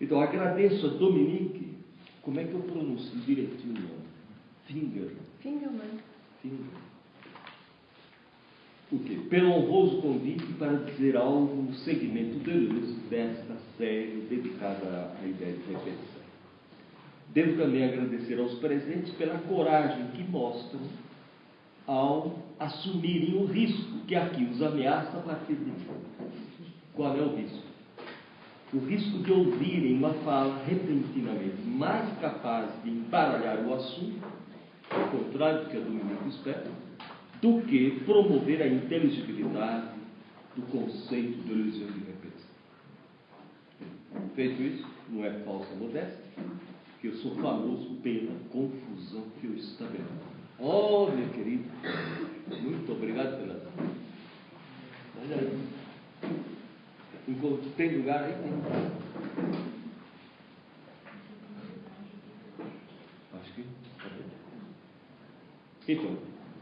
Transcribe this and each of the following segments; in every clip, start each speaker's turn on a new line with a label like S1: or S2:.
S1: Então, agradeço a Dominique. Como é que eu pronuncio direitinho? Finger.
S2: Fingerman.
S1: Finger. O quê? Pelo honroso convite para dizer algo no segmento de luz desta série dedicada à ideia de repetição. Devo também agradecer aos presentes pela coragem que mostram ao assumirem o risco que aqui os ameaça a partir de mim. Qual é o risco? O risco de ouvirem uma fala repentinamente mais capaz de embaralhar o assunto, ao contrário do que a Dominique espera, do que promover a inteligibilidade do conceito de ilusão de repetição. Feito isso, não é falsa modéstia, que eu sou famoso pela confusão que eu estabeleço. Oh, meu querido, muito obrigado pela. Olha aí. Enquanto tem lugar aí, tem. Acho que. Então,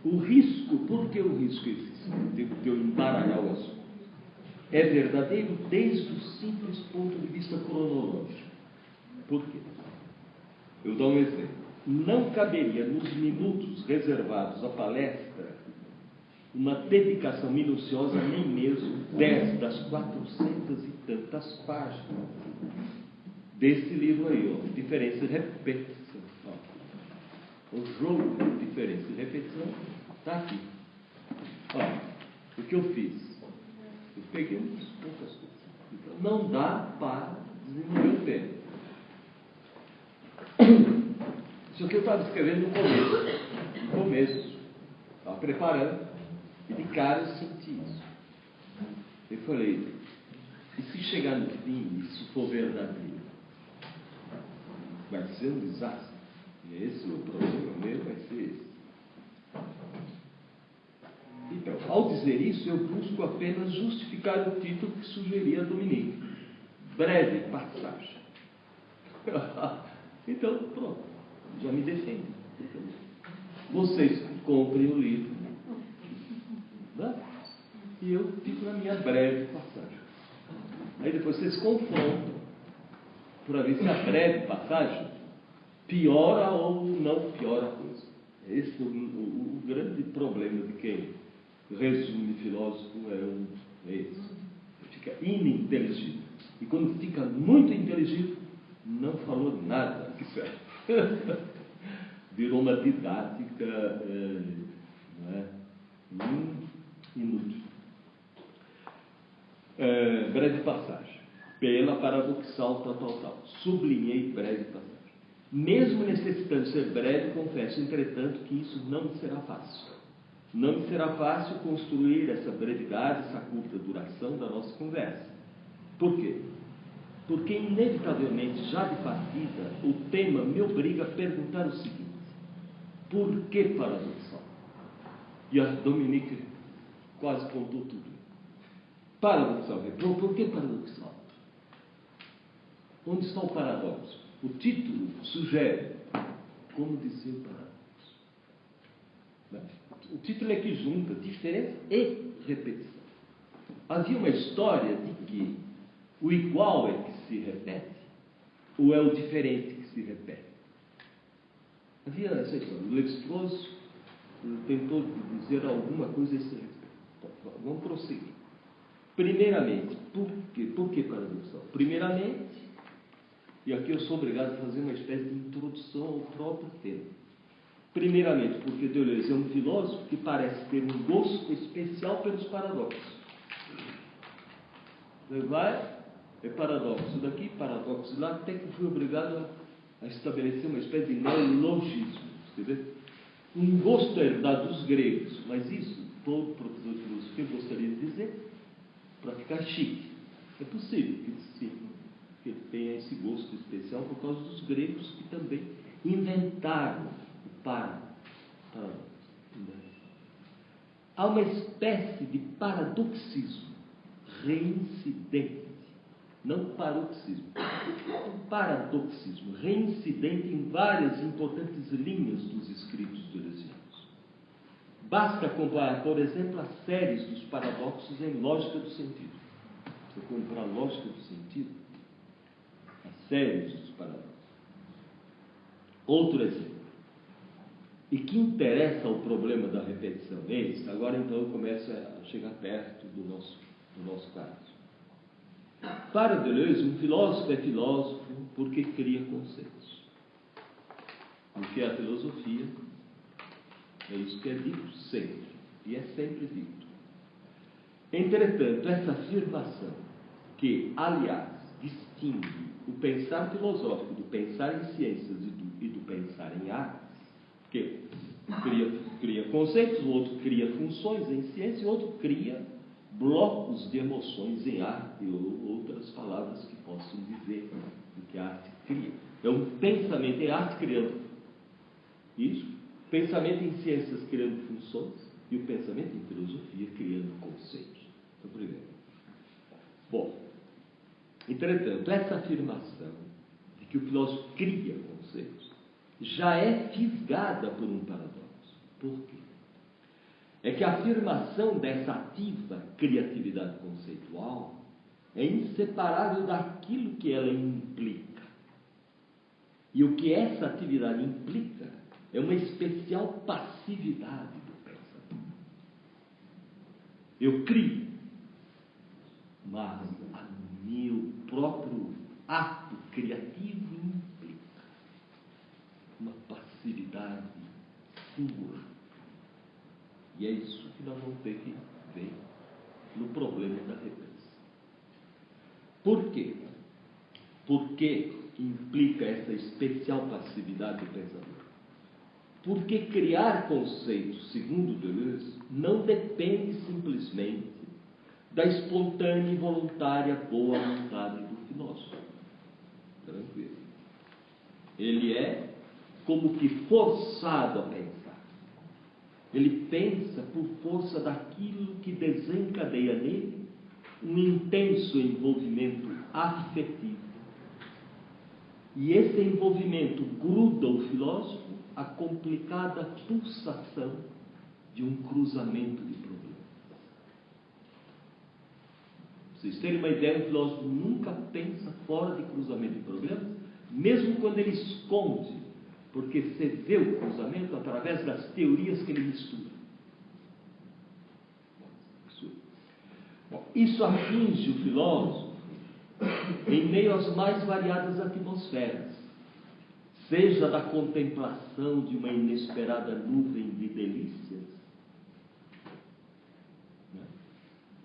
S1: o risco, por que o risco existe? De, de eu embaralhar o assunto. É verdadeiro desde o simples ponto de vista cronológico. Por quê? Eu dou um exemplo. Não caberia nos minutos reservados à palestra uma dedicação minuciosa, nem mesmo dez das quatrocentas e tantas páginas desse livro aí, ó, Diferença e Repetição. Ó. O jogo de diferença e repetição está aqui. Ó, o que eu fiz? Eu peguei umas poucas coisas. Então, não dá para desenvolver o tempo. Isso aqui eu estava escrevendo no começo. No começo. Estava preparando. E de cara eu senti isso. Eu falei, e se chegar no fim isso for verdadeiro? Vai ser um desastre. E esse é o problema meu, vai ser esse. Então, ao dizer isso, eu busco apenas justificar o título que sugeria Dominique. Breve passagem. então, pronto. Já me defendo. Vocês comprem o livro. Né? E eu fico na minha breve passagem. Aí depois vocês confrontam para ver se a breve passagem piora ou não piora a coisa. Esse é o, o, o grande problema de quem resume filósofo é, um, é esse. Fica ininteligível. E quando fica muito inteligível, não falou nada que serve. Virou uma didática é, é? Inútil. É, breve passagem. Pela paradoxal tal, tal, tal. Sublinhei breve passagem. Mesmo necessitando ser breve, confesso, entretanto, que isso não será fácil. Não será fácil construir essa brevidade, essa curta duração da nossa conversa. Por quê? Porque, inevitavelmente, já de partida, o tema me obriga a perguntar o seguinte: por que paradoxal? E a Dominique quase contou tudo. Paradoxal. Por, que paradoxal? Onde está o paradoxo? O título sugere como dizer paradoxo. O título é que junta diferença e repetição. Havia uma história de que o igual é que se repete ou é o diferente que se repete. Havia essa história. O Levi-Strauss tentou dizer alguma coisa a esse Vamos prosseguir. Primeiramente, por quê? Por que paradoxal? Primeiramente, e aqui eu sou obrigado a fazer uma espécie de introdução ao próprio tema. Primeiramente, porque Deleuze é um filósofo que parece ter um gosto especial pelos paradoxos. Ele vai, é paradoxo daqui, paradoxo lá, até que fui obrigado a, estabelecer uma espécie de neologismo. Um gosto herdado dos gregos, mas isso todo de filosofia gostaria de dizer para ficar chique. É possível que, que ele tenha esse gosto especial por causa dos gregos que também inventaram o para. Há uma espécie de paradoxismo reincidente, não paroxismo, paradoxismo reincidente em várias importantes linhas dos escritos do Eleusiano. Basta comparar, por exemplo, as séries dos paradoxos em lógica do sentido. Você comprar lógica do sentido, a sérios dos paradoxos. Outro exemplo. E que interessa ao problema da repetição? Eis, agora então eu começo a chegar perto do nosso, do nosso caso. Para Deleuze, um filósofo é filósofo porque cria conceitos. Porque a filosofia é isso que é dito sempre, e é sempre dito. Entretanto, essa afirmação, que, aliás, distingue o pensar filosófico do pensar em ciências e do, e do pensar em artes, que cria, cria conceitos, o outro cria funções em ciência, e o outro cria blocos de emoções em arte, ou outras palavras que possam dizer o que a arte cria. É um pensamento em arte criando isso, pensamento em ciências criando funções, e o pensamento em filosofia criando conceitos. Então, primeiro. Bom, entretanto, essa afirmação de que o filósofo cria conceitos já é fisgada por um paradoxo. Por quê? É que a afirmação dessa ativa criatividade conceitual é inseparável daquilo que ela implica. E o que essa atividade implica é uma especial passividade do pensamento. Eu crio, mas o meu próprio ato criativo implica uma passividade singular. E é isso que nós vamos ter que ver no problema da repetição. Por quê? Por que implica essa especial passividade do pensamento? Porque criar conceitos, segundo Deleuze, não depende simplesmente da espontânea e voluntária boa vontade do filósofo. Tranquilo. Ele é como que forçado a pensar. Ele pensa por força daquilo que desencadeia nele um intenso envolvimento afetivo. E esse envolvimento gruda o filósofo a complicada pulsação de um cruzamento de problemas. Vocês terem uma ideia, o filósofo nunca pensa fora de cruzamento de problemas, mesmo quando ele esconde, porque você vê o cruzamento através das teorias que ele mistura. Isso atinge o filósofo em meio às mais variadas atmosferas seja da contemplação de uma inesperada nuvem de delícias, né?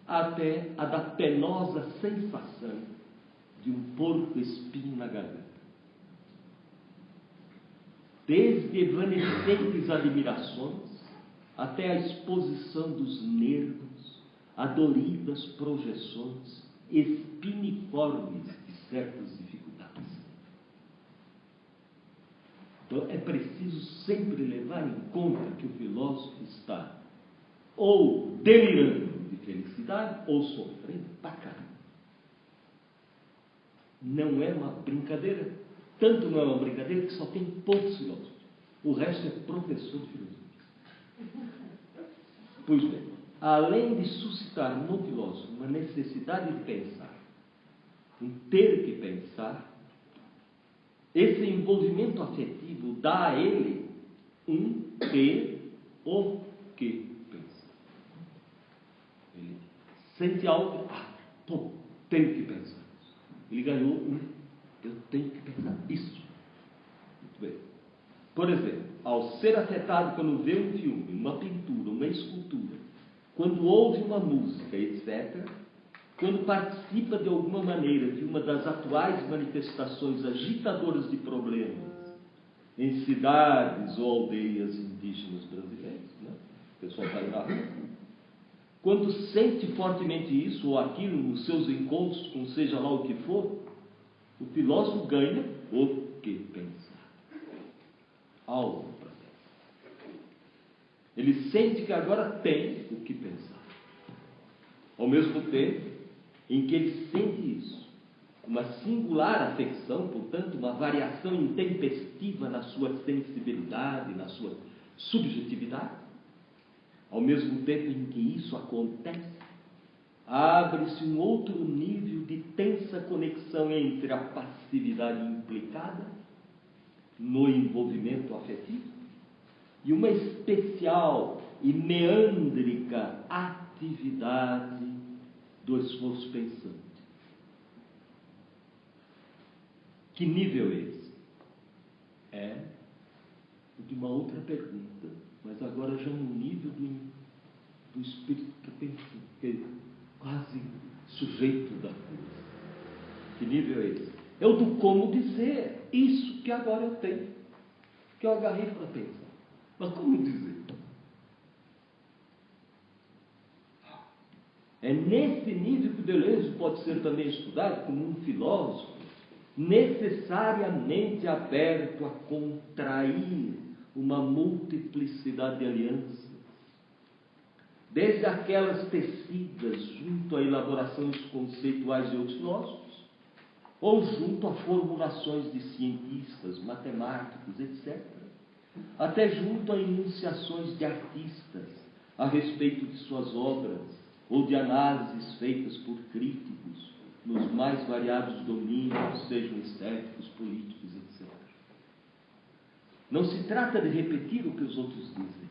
S1: até a da penosa sensação de um porco espinho na garganta. Desde evanescentes admirações até a exposição dos nervos a doridas projeções espiniformes de certas Então é preciso sempre levar em conta que o filósofo está ou delirando de felicidade ou sofrendo pra caramba. Não é uma brincadeira. Tanto não é uma brincadeira que só tem poucos filósofos. O resto é professor de filosofia. Pois bem, além de suscitar no filósofo uma necessidade de pensar, um ter que pensar, esse envolvimento afetivo dá a ele um ter o que pensar. Ele sente algo, ah, pô, tenho que pensar. Ele ganhou um, eu tenho que pensar isso. Muito bem. Por exemplo, ao ser afetado quando vê um filme, uma pintura, uma escultura, quando ouve uma música, etc., quando participa de alguma maneira de uma das atuais manifestações agitadoras de problemas em cidades ou aldeias indígenas brasileiras, né? o pessoal está na rua. Quando sente fortemente isso ou aquilo nos seus encontros, com seja lá o que for, o filósofo ganha o que pensar. Algo para pensar. Ele sente que agora tem o que pensar. Ao mesmo tempo, em que ele sente isso. Uma singular afecção, portanto, uma variação intempestiva na sua sensibilidade, na sua subjetividade. Ao mesmo tempo em que isso acontece, abre-se um outro nível de tensa conexão entre a passividade implicada no envolvimento afetivo e uma especial e meândrica atividade do esforço pensante. Que nível é esse? É de uma outra pergunta, mas agora já no nível do, do espírito que pensa, que é quase sujeito da coisa. Que nível é esse? É o do como dizer isso que agora eu tenho, que eu agarrei para pensar. Mas como dizer? É nesse nível que o Deleuze pode ser também estudado como um filósofo necessariamente aberto a contrair uma multiplicidade de alianças, desde aquelas tecidas junto a elaborações conceituais de outros filósofos, ou junto a formulações de cientistas, matemáticos, etc., até junto a enunciações de artistas a respeito de suas obras, ou de análises feitas por críticos nos mais variados domínios, sejam estéticos, políticos, etc. Não se trata de repetir o que os outros dizem,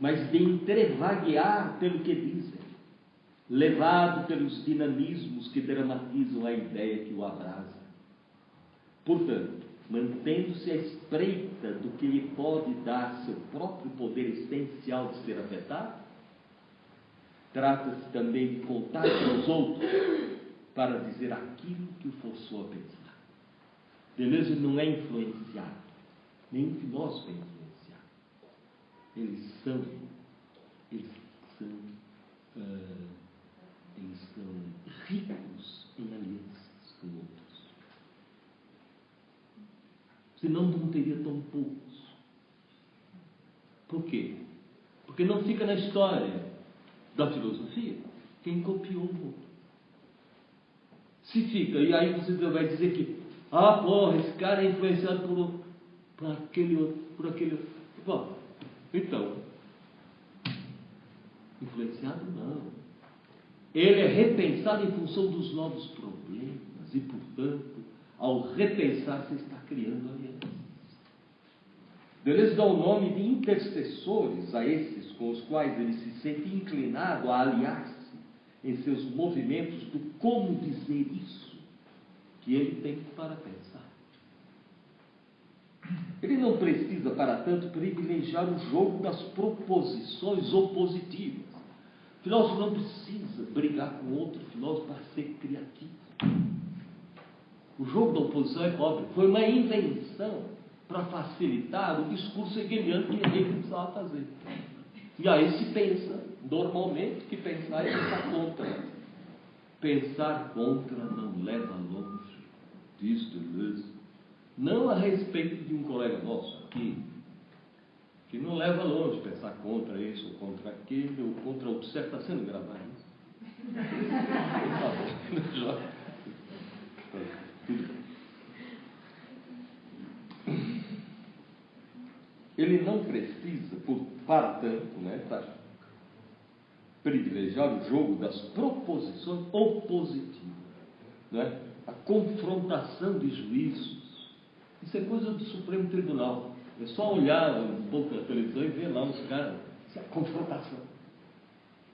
S1: mas de entrevaguear pelo que dizem, levado pelos dinamismos que dramatizam a ideia que o abrasa. Portanto, mantendo-se à espreita do que lhe pode dar seu próprio poder essencial de ser afetado, trata-se também de contar com os outros para dizer aquilo que o forçou a pensar. Deleuze não é influenciado nenhum filósofo é influenciado. Eles são, eles são, uh, eles são ricos em alianças com outros. Senão não teria tão poucos. Por quê? Porque não fica na história da filosofia quem copiou. Se fica, e aí você vai dizer que, ah, porra, esse cara é influenciado por por aquele outro, por aquele outro. Bom, então, influenciado não. Ele é repensado em função dos novos problemas e, portanto, ao repensar, você está criando alianças. Deleuze dá o nome de intercessores a esses com os quais ele se sente inclinado a aliar-se em seus movimentos do como dizer isso que ele tem para pensar. Ele não precisa, para tanto, privilegiar o jogo das proposições opositivas. O filósofo não precisa brigar com outro filósofo para ser criativo. O jogo da oposição é pobre. Foi uma invenção para facilitar o discurso hegeliano que ele precisava fazer. E aí se pensa, normalmente, que pensar é pensar contra. Pensar contra não leva longe, diz Deleuze não a respeito de um colega nosso aqui, que não leva longe pensar contra isso ou contra aquele ou contra outro. Certo, está sendo gravado? Ele não precisa, por, para tanto, né, para privilegiar o jogo das proposições opositivas, né, a confrontação de juízos isso é coisa do Supremo Tribunal. É só olhar um pouco a televisão e ver lá os caras, essa confrontação.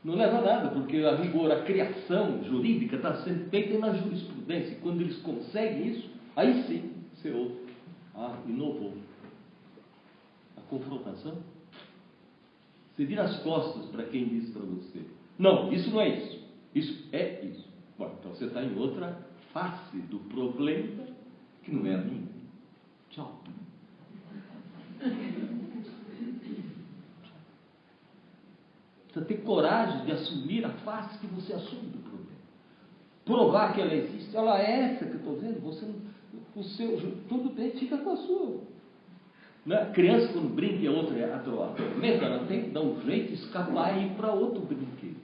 S1: Não leva a nada, porque a rigor, a criação jurídica está sendo feita na jurisprudência. E quando eles conseguem isso, aí sim você ouve. Ah, inovou. A confrontação. Você vira as costas para quem diz para você. Não, isso não é isso. Isso é isso. Bom, então você está em outra face do problema que não é a minha. Tchau. Precisa ter coragem de assumir a face que você assume do problema. Provar que ela existe. Ela é essa que eu estou vendo. Você o seu, tudo bem, fica com a sua. Né? Criança, quando brinca a outra é atormenta, ela tem que dar um jeito de escapar e ir para outro brinquedo.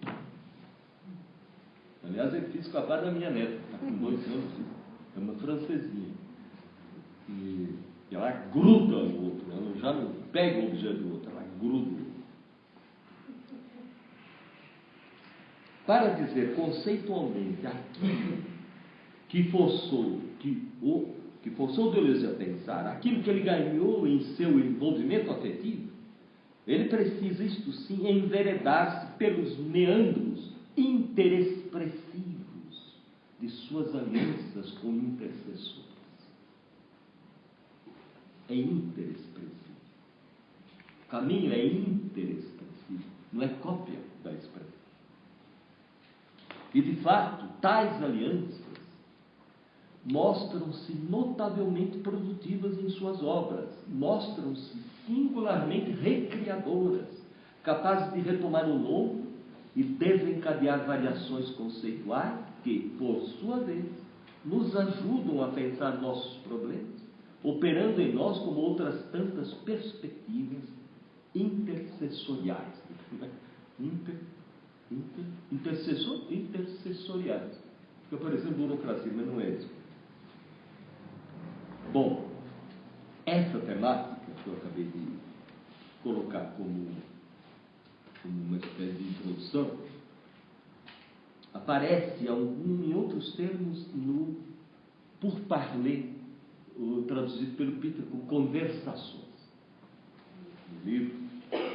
S1: Aliás, eu fiz escapar da minha neta, está com dois anos, é uma francesinha. E, ela gruda no outro, ela já não pega o objeto do outro, ela gruda. para dizer conceitualmente aquilo que forçou, que, o, que forçou Deleuze a pensar, aquilo que ele ganhou em seu envolvimento afetivo, ele precisa, isto sim, enveredar-se pelos meandros interexpressivos de suas alianças com intercessores. É interexpressivo. O caminho é interexpressivo, não é cópia da expressão. E de fato, tais alianças mostram-se notavelmente produtivas em suas obras, mostram-se singularmente recriadoras, capazes de retomar o novo e desencadear variações conceituais que, por sua vez, nos ajudam a pensar nossos problemas, operando em nós como outras tantas perspectivas intercessoriais. Inter, inter, intercessor, intercessoriais. Fica parecendo burocracia, mas não é isso. Bom, essa temática que eu acabei de colocar como, como uma espécie de introdução, aparece em outros termos no Pour Parler, traduzido pelo Peter como Conversações. No livro,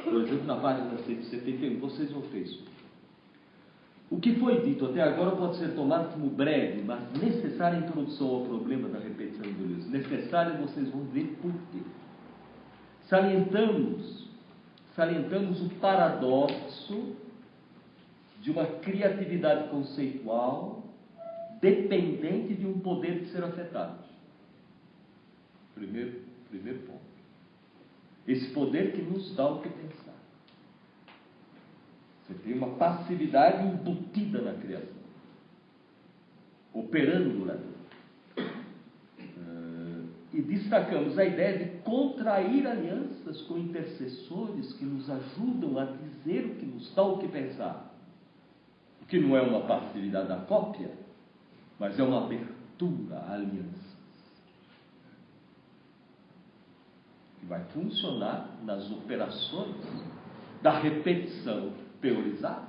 S1: por exemplo, na página 171, vocês vão ter isso. O que foi dito até agora pode ser tomado como breve, mas necessária introdução ao problema da repetição do livro. Necessário, vocês vão ver por quê. Salientamos, salientamos o paradoxo de uma criatividade conceitual dependente de um poder de ser afetado. Primeiro, primeiro ponto. Esse poder que nos dá o que pensar. Você tem uma passividade embutida na criação, operando durante. Uh, e destacamos a ideia de contrair alianças com intercessores que nos ajudam a dizer o que nos dá o que pensar. O que não é uma passividade da cópia, mas é uma abertura à aliança. Que vai funcionar nas operações da repetição teorizar,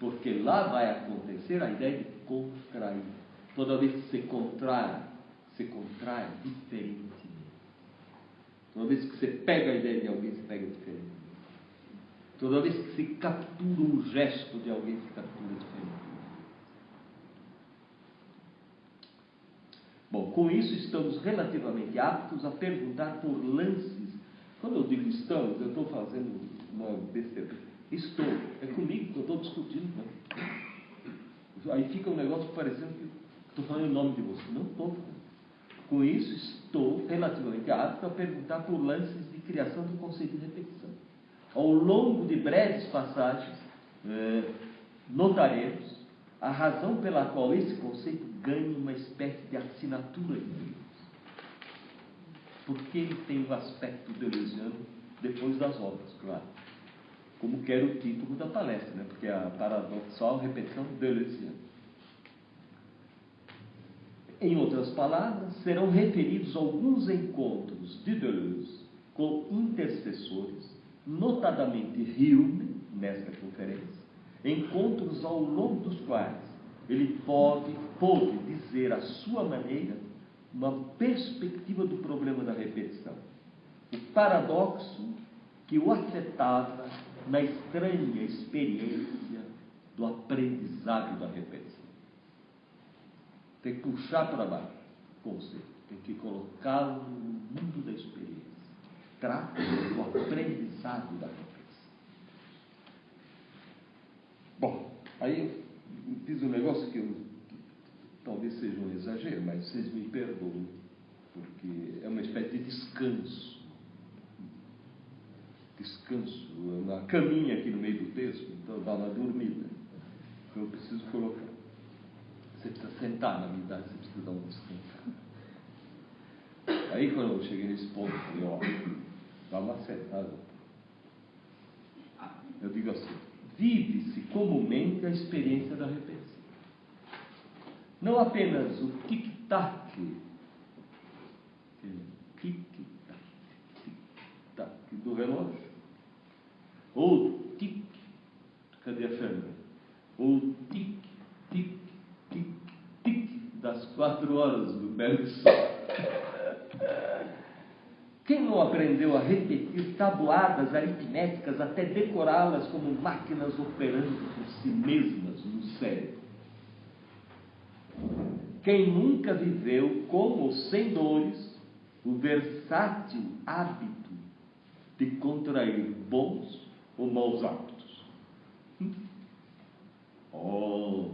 S1: porque lá vai acontecer a ideia de contrair. Toda vez que se contrai, se contrai diferentemente. Toda vez que você pega a ideia de alguém, você pega diferente. Toda vez que se captura um gesto de alguém, se captura diferente. Bom, com isso estamos relativamente aptos a perguntar por lances. Quando eu digo estamos, eu estou fazendo uma besteira Estou. É comigo que eu estou discutindo. Né? Aí fica um negócio parecendo que estou falando em nome de você. Não estou. Com isso, estou relativamente apto a perguntar por lances de criação do conceito de repetição. Ao longo de breves passagens, eh, notaremos a razão pela qual esse conceito ganha uma espécie de assinatura de Deus. Porque ele tem o um aspecto deleuziano depois das obras, claro como quer o título da palestra, né? porque a paradoxal repetição deleuziana. Em outras palavras, serão referidos alguns encontros de Deleuze com intercessores, notadamente Hume, nesta conferência, encontros ao longo dos quais ele pode, pode dizer à sua maneira uma perspectiva do problema da repetição. O paradoxo que o afetava na estranha experiência do aprendizado da repetição. Tem que puxar para baixo o conceito, tem que colocá-lo no mundo da experiência. Trata do aprendizado da repetição. Bom, aí eu fiz um negócio que, eu, talvez seja um exagero, mas vocês me perdoem, porque é uma espécie de descanso descanso, na caminha aqui no meio do texto, então dá uma dormida. Então eu preciso colocar. Você precisa sentar na idade, você precisa dar um descanso. Aí quando eu cheguei nesse ponto, falei, ó, dá uma sentada. Eu digo assim, vive-se comumente a experiência da repetição. Não apenas o tic-tac, tic-tac, tic-tac do relógio, ou tic, cadê a Fernanda? o tic, tic, tic, tic das quatro horas do belo sol. Quem não aprendeu a repetir tabuadas aritméticas até decorá-las como máquinas operando por si mesmas no cérebro? Quem nunca viveu com ou sem dores o versátil hábito de contrair bons ou maus hábitos? Oh,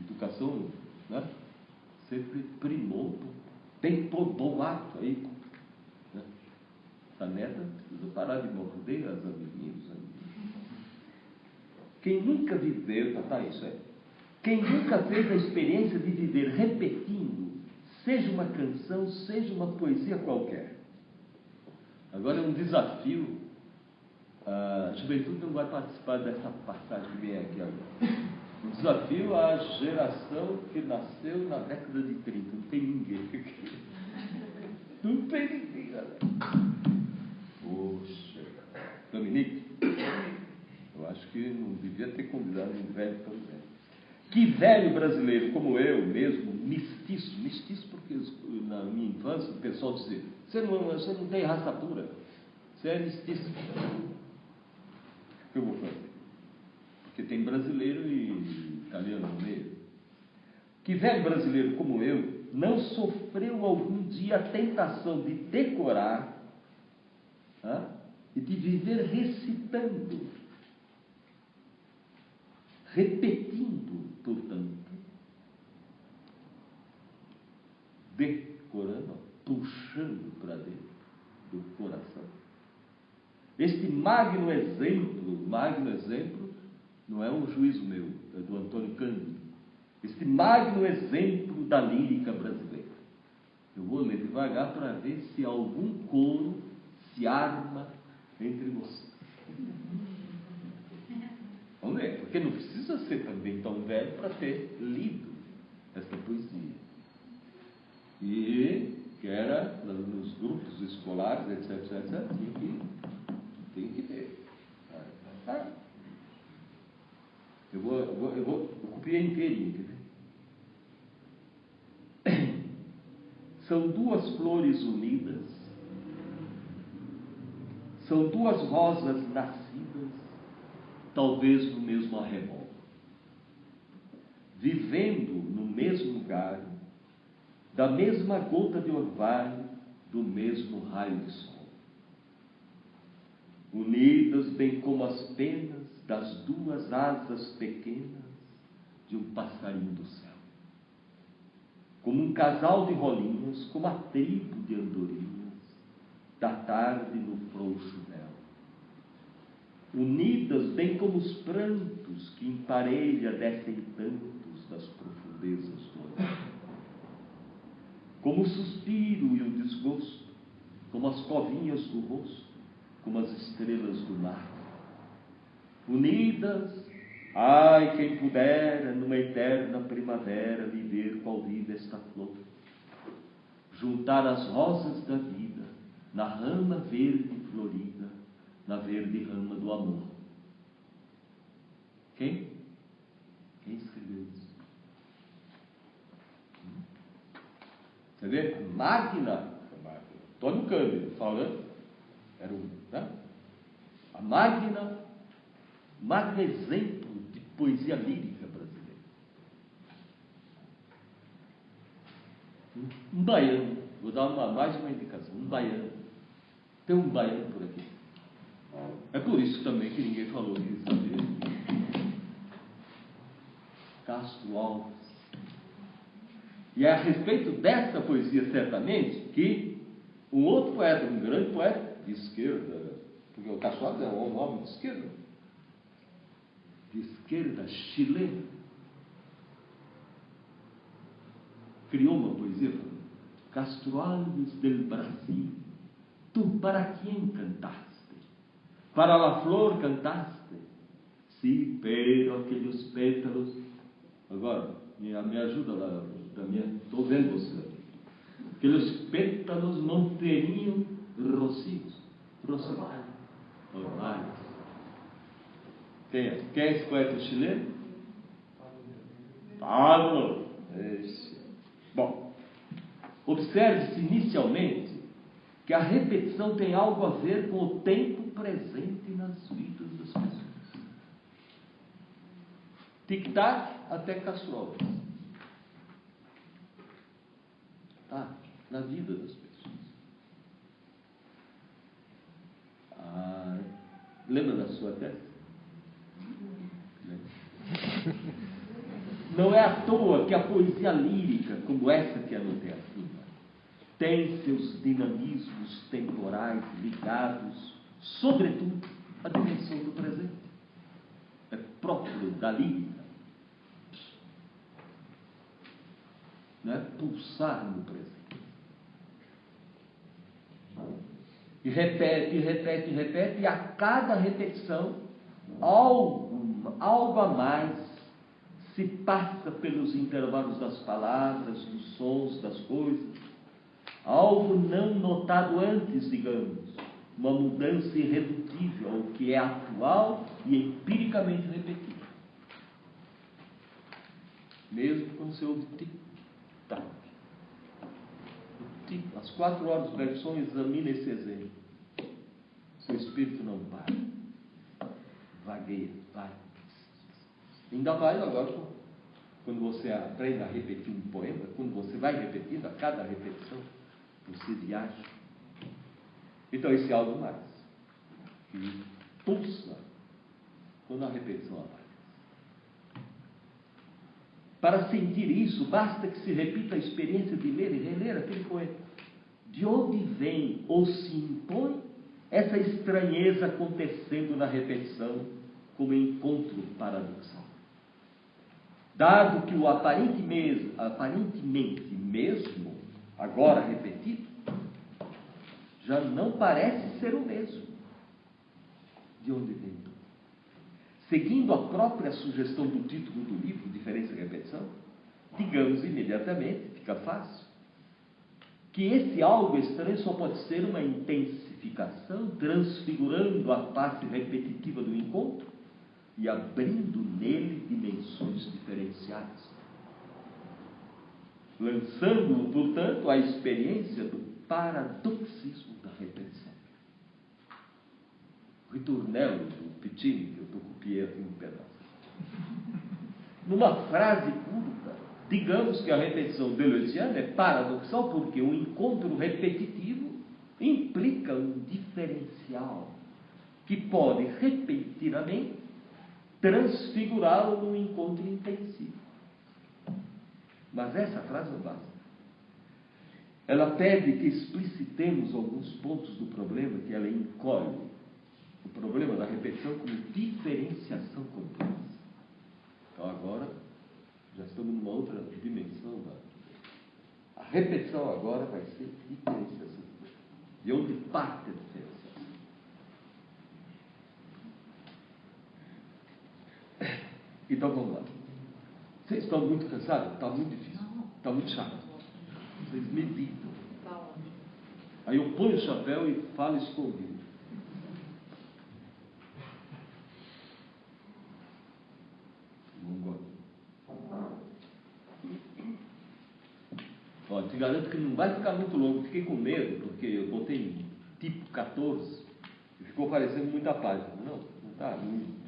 S1: educação, né? Sempre primou, tem todo bom hábito aí, essa neta precisa parar de morder as amiguinhos. Quem nunca viveu, tá, tá, isso é. Quem nunca fez a experiência de viver repetindo, seja uma canção, seja uma poesia qualquer. Agora é um desafio. A juventude não vai participar dessa passagem que vem aqui agora. Um desafio à geração que nasceu na década de 30. Não tem ninguém aqui. Não tem ninguém, galera. Poxa, Dominique, eu acho que não devia ter convidado um velho tão velho. Que velho brasileiro como eu mesmo, mestiço, mestiço porque na minha infância o pessoal dizia, você não, você não tem raça pura, você é mestiço. Que eu vou fazer? Porque tem brasileiro e italiano no meio. Que velho brasileiro como eu não sofreu algum dia a tentação de decorar e de viver recitando, repetindo, portanto, decorando, puxando para dentro do coração. Este magno exemplo, magno exemplo, não é um juízo meu, é do Antônio Cândido. Este magno exemplo da lírica brasileira. Eu vou ler devagar para ver se algum coro se arma entre vocês. Vamos ver, porque não precisa ser também tão velho para ter lido esta poesia. E que era nos grupos escolares, etc, etc, etc, que, tem que ter. Ah, eu vou, eu vou, eu vou, inteirinho? São duas flores unidas são duas rosas nascidas, talvez no mesmo arrebol, vivendo no mesmo lugar, da mesma gota de orvalho, do mesmo raio de sol. Unidas bem como as penas das duas asas pequenas de um passarinho do céu. Como um casal de rolinhas, como a tribo de andorinhas da tarde no frouxo véu. Unidas bem como os prantos que em parelha descem tantos das profundezas do olhar. Como o suspiro e o desgosto, como as covinhas do rosto, como as estrelas do mar. Unidas, ai, quem pudera numa eterna primavera viver qual vive esta flor, juntar as rosas da vida na rama verde florida, na verde rama do amor. Quem? Quem escreveu isso? Você vê? Máquina, Antônio Cândido falando, era um, né? a máquina, magno exemplo de poesia lírica brasileira. Um baiano, vou dar uma, mais uma indicação, um baiano tem um baiano por aqui. É por isso também que ninguém falou disso. Castro Alves. E é a respeito dessa poesia, certamente, que um outro poeta, um grande poeta de esquerda, porque o Alves é um nome de esquerda, de esquerda chilena, criou uma poesia Castro Alves del Brasil ¿Tú para quién cantaste? ¿Para la flor cantaste? Sí, pero aqueles pétalos. Agora, me, me ajuda lá, estou vendo você. Aqueles pétalos não teriam rocios. Rocios. Orvalhos. Quem? Quem é esse poeta chileno? Pablo. Bom, observe-se inicialmente que a repetição tem algo a ver com o tempo presente nas vidas das pessoas. Tic-tac até caçolas. Tá, na vida das pessoas. Ah, lembra da sua tese? Não é à toa que a poesia lírica, como essa que anotei acima, tem seus dinamismos temporais ligados, sobretudo, à dimensão do presente. É próprio da lírica. Não é pulsar no presente. E repete, repete, repete, e a cada repetição, algo, algo a mais se passa pelos intervalos das palavras, dos sons, das coisas. Algo não notado antes, digamos. Uma mudança irredutível ao que é atual e empiricamente repetido. Mesmo quando você ouve tic-tac. Às quatro horas do Bergson, examina esse exemplo. Seu espírito não para. Vagueia, vai. Ainda mais agora, quando você aprende a repetir um poema, quando você vai repetindo, a cada repetição, você viaja. Então, esse é algo mais. Que pulsa quando a repetição aparece. Para sentir isso, basta que se repita a experiência de ler e reler aquele poema. De onde vem ou se impõe essa estranheza acontecendo na repetição como encontro paradoxal? dado que o aparentemente, aparentemente mesmo, agora repetido, já não parece ser o mesmo. De onde vem? Seguindo a própria sugestão do título do livro, Diferença e Repetição, digamos imediatamente, fica fácil, que esse algo estranho só pode ser uma intensificação, transfigurando a face repetitiva do encontro, e abrindo nele dimensões diferenciadas. Lançando-o, portanto, à experiência do paradoxismo da repetição. Ritornello do Pittini, que eu estou copiando aqui um pedaço. Numa frase curta, digamos que a repetição deleuziana é paradoxal porque o encontro repetitivo implica um diferencial que pode repentinamente transfigurá-lo num encontro intensivo. Mas essa frase não basta. Ela pede que explicitemos alguns pontos do problema que ela encolhe. O problema da repetição como diferenciação complexa. Então agora já estamos numa outra dimensão da. A repetição agora vai ser diferenciação. De onde parte a diferença? Então vamos lá. Vocês estão muito cansados? Está muito difícil. Está muito chato. Vocês meditam. Tá Aí eu ponho o chapéu e falo escondido. Olha, te garanto que não vai ficar muito longo. Fiquei com medo, porque eu botei tipo 14 e ficou parecendo muita página. Não, não está muito.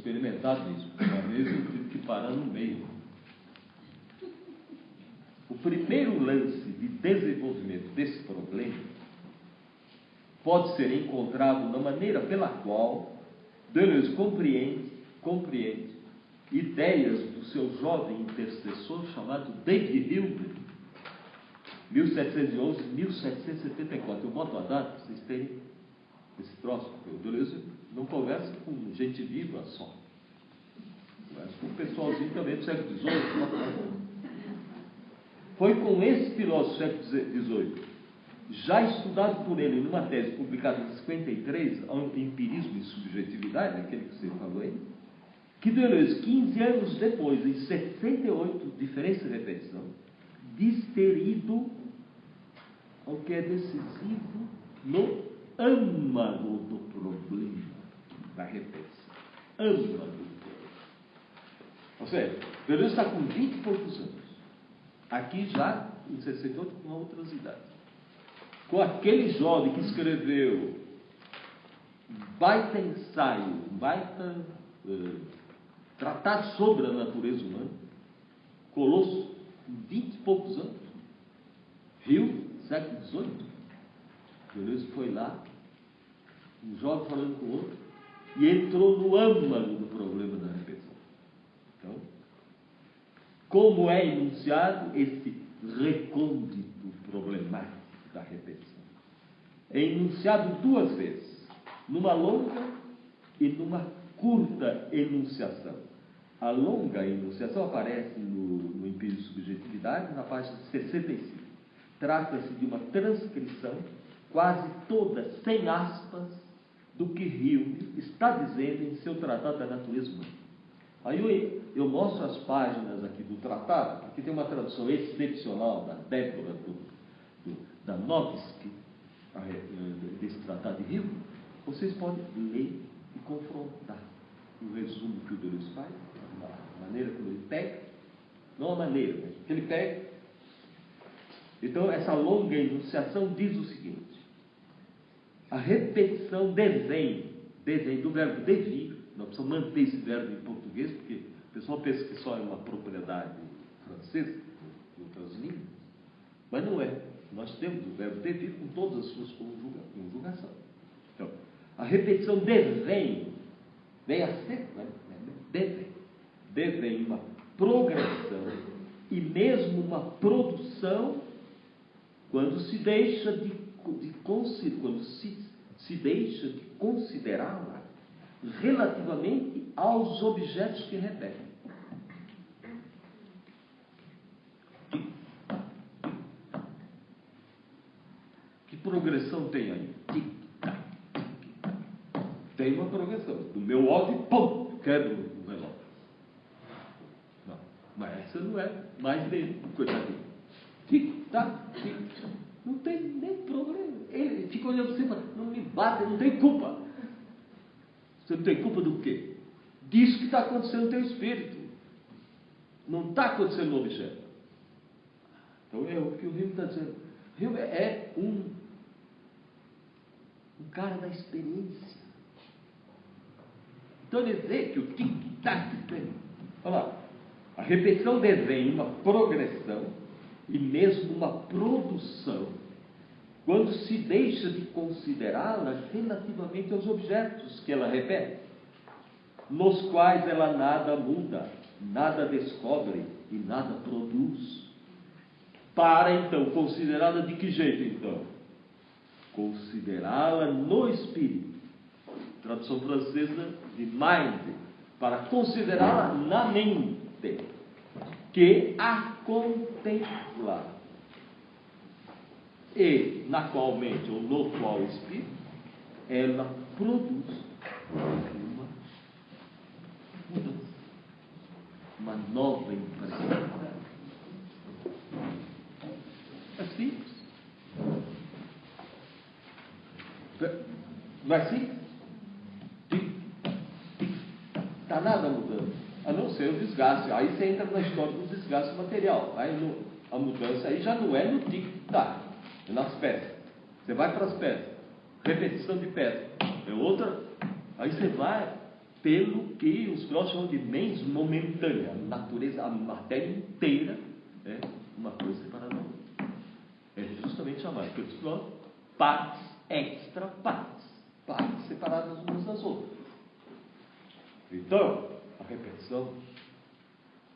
S1: experimentado isso. Uma vez eu tive que parar no meio. O primeiro lance de desenvolvimento desse problema pode ser encontrado na maneira pela qual Deleuze compreende, compreende ideias do seu jovem intercessor chamado David Hilbert, 1711-1774. Eu boto a data para vocês terem esse troço, porque o Deleuze não conversa com gente viva só. Conversa com o pessoalzinho também do século XVIII. Foi com esse filósofo do século XVIII, já estudado por ele numa tese publicada em 53, Empirismo e Subjetividade, aquele que você falou aí, que Deleuze, 15 anos depois, em 68, Diferença e Repetição, diz ter ido ao que é decisivo no âmago do problema da repetição. Âmago do problema. Ou seja, Deleuze está com 20 e poucos anos. Aqui já em 68 com outras idades. Com aquele jovem que escreveu baita ensaio, um baita uh, sobre a natureza humana, Colosso, 20 e poucos anos, Rio, século XVIII. Deleuze foi lá, um jovem falando com o outro, e entrou no âmago do problema da repetição. Então, como é enunciado esse recôndito problemático da repetição? É enunciado duas vezes, numa longa e numa curta enunciação. A longa enunciação aparece no, no Empírio de Subjetividade, na página 65. Trata-se de uma transcrição, quase toda sem aspas, do que Hume está dizendo em seu Tratado da Natureza Humana. Aí eu, eu, mostro as páginas aqui do tratado, aqui tem uma tradução excepcional da Débora, do, do, da Novsky, desse tratado de Hume. Vocês podem ler e confrontar o resumo que o Deleuze faz, a maneira como ele pega, não a maneira, mas que ele pega. Então, essa longa enunciação diz o seguinte: a repetição devém, devém do verbo devir, nós precisamos manter esse verbo em português, porque o pessoal pensa que só é uma propriedade francesa, em outras línguas, mas não é. Nós temos o verbo devir com todas as suas conjugações. Então, a repetição devém, vem a ser, né? devém, devém uma progressão e mesmo uma produção quando se deixa de de quando se, se deixa de considerá-la relativamente aos objetos que repetem. Que progressão tem aí? Tem uma progressão. Do meu óbvio, pum, quebra o relógio. Não, mas essa não é mais dele, coitadinho. Tic-tac, tic-tac. Não tem nem problema. Ele fica olhando assim, não me bate, não tem culpa. Você não tem culpa do quê? Disso que está acontecendo no teu espírito. Não está acontecendo no objeto. Então é o que o Rio está dizendo. Rio é um, um cara da experiência. Então ele vê que o tic-tac, olha lá, a repetição devém uma progressão e mesmo uma produção, quando se deixa de considerá-la relativamente aos objetos que ela repete, nos quais ela nada muda, nada descobre e nada produz. Para então considerá-la de que jeito então? Considerá-la no espírito. Tradução francesa de mind, para considerá-la na mente que a contempla e na qual mente ou no qual espírito ela produz uma mudança, uma nova impressão. É simples. Não é assim? Está nada mudando a não ser o desgaste. Aí você entra na história do desgaste material. Aí no, a mudança aí já não é no tic-tac, é nas peças. Você vai para as peças, repetição de peças. É outra. Aí você vai pelo que os filósofos chamam de mens momentânea. A natureza, a matéria inteira é uma coisa separada da outra. É justamente chamado pelos filósofos partes extra partes. Partes separadas umas das outras. Então, a repetição,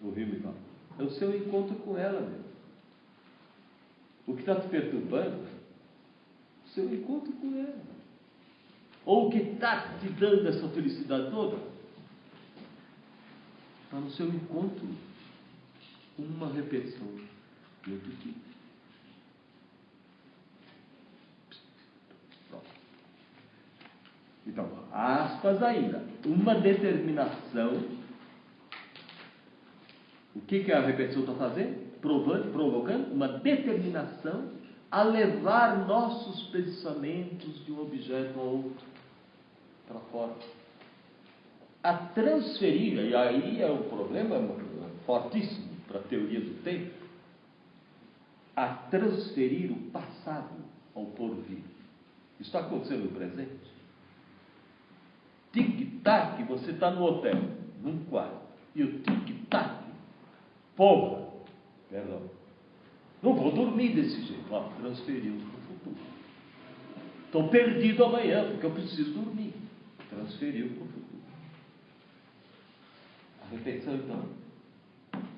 S1: o rio fala, é o seu encontro com ela mesmo. O que está te perturbando, o seu encontro com ela. Ou o que está te dando essa felicidade toda, está no seu encontro com uma repetição Então, aspas ainda, uma determinação. O que, que a repetição está fazendo? Provando, provocando uma determinação a levar nossos pensamentos de um objeto a outro, para fora. a transferir, e aí é um problema fortíssimo para a teoria do tempo, a transferir o passado ao porvir. Isso está acontecendo no presente. Tic-tac, você está no hotel, num quarto, e o tic-tac, porra, perdão, não vou dormir desse jeito, ó, transferiu para o futuro. Estou perdido amanhã, porque eu preciso dormir. Transferiu para o futuro. A repetição, então,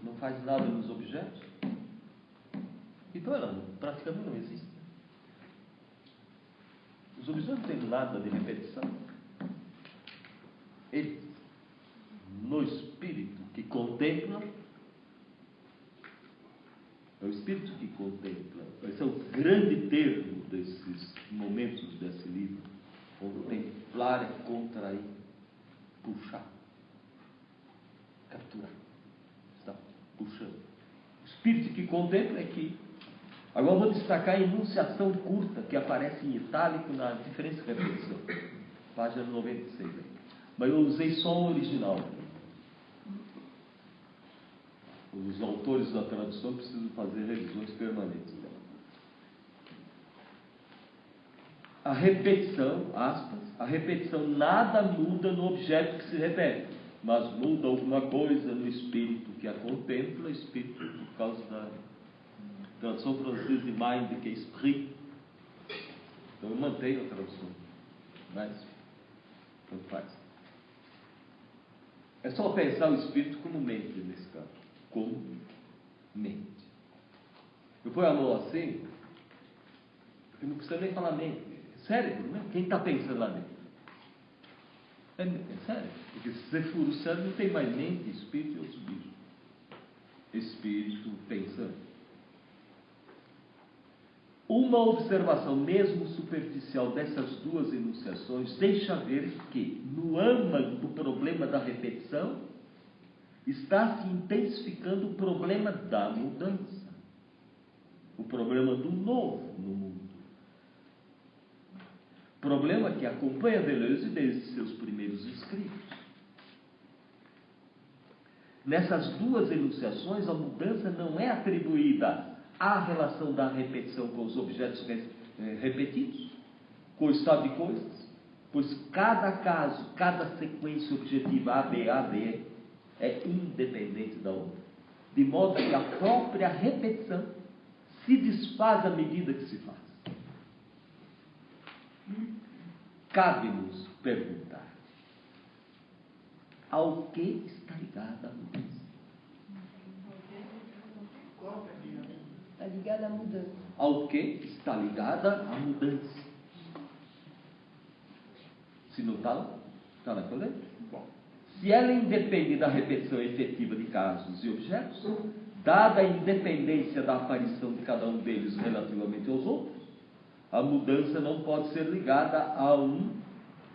S1: não faz nada nos objetos? Então ela praticamente não existe. Os objetos não têm nada de repetição. Ele, no espírito que contempla, é o espírito que contempla. Esse é o grande termo desses momentos desse livro. Contemplar é contrair, puxar, capturar. Está puxando. O espírito que contempla é que Agora vou destacar a enunciação curta que aparece em itálico na diferença de repetição. Página 96. Mas eu usei só o original. Os autores da tradução precisam fazer revisões permanentes dela. A repetição, aspas, a repetição nada muda no objeto que se repete, mas muda alguma coisa no espírito que a contempla, espírito por causa da tradução francesa de mind, que é esprit. Então eu mantenho a tradução. Mas, tanto faz. É só pensar o espírito como mente nesse caso. Como mente. Eu ponho a mão assim, porque não precisa nem falar mente. É cérebro, né? Quem está pensando lá dentro? É, é sério. Porque se você for o cérebro, não tem mais mente, espírito e outros bichos. Espírito pensando. Uma observação, mesmo superficial, dessas duas enunciações deixa ver que, no âmago do problema da repetição, está se intensificando o problema da mudança, o problema do novo no mundo. Problema que acompanha Deleuze desde seus primeiros escritos. Nessas duas enunciações, a mudança não é atribuída a relação da repetição com os objetos eh, repetidos, com o estado de coisas, pois cada caso, cada sequência objetiva A, B, A, B é independente da outra, de modo que a própria repetição se desfaz à medida que se faz. Cabe-nos perguntar: ao que está ligada a mudança?
S2: Está ligada à mudança.
S1: Ao que está ligada a mudança? Se não está, está na coleta? Se ela independe da repetição efetiva de casos e objetos, dada a independência da aparição de cada um deles relativamente aos outros, a mudança não pode ser ligada a um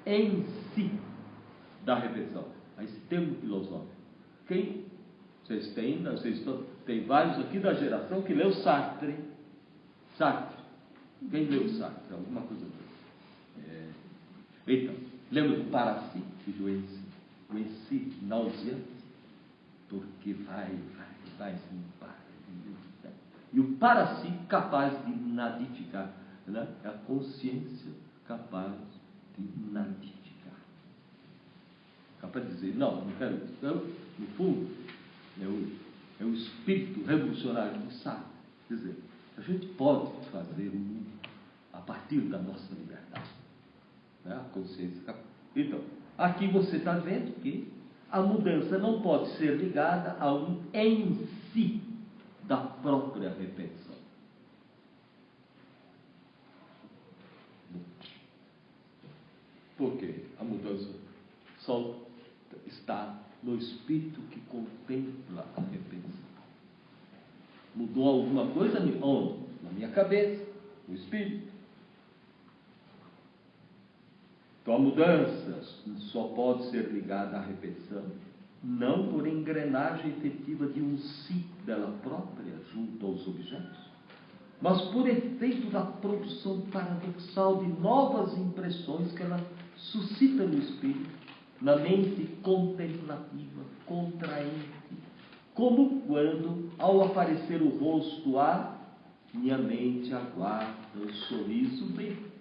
S1: em si da repetição, a esse termo filosófico. Quem vocês têm, né? vocês estão, tem vários aqui da geração que leu Sartre. Sartre. Quem leu Sartre? Alguma coisa. É... Então, lembra do Paraci, do em si, o em si nauseante? Porque vai, vai, vai, se para. E o para si capaz de nadificar. Né? É a consciência capaz de nadificar. Capaz de dizer, não, não quero isso. Então, no fundo, é o, é o espírito revolucionário do Sartre. Quer dizer, a gente pode fazer o mundo a partir da nossa liberdade. Né? A consciência. Então, aqui você está vendo que a mudança não pode ser ligada a um em si da própria repetição. Por quê? A mudança só está no espírito que contempla a repetição. Mudou alguma coisa? Onde? Na minha cabeça, no espírito. Então a mudança só pode ser ligada à repetição, não por engrenagem efetiva de um si dela própria junto aos objetos, mas por efeito da produção paradoxal de novas impressões que ela suscita no espírito na mente contemplativa, contraente, como quando, ao aparecer o rosto a minha mente aguarda o sorriso dele,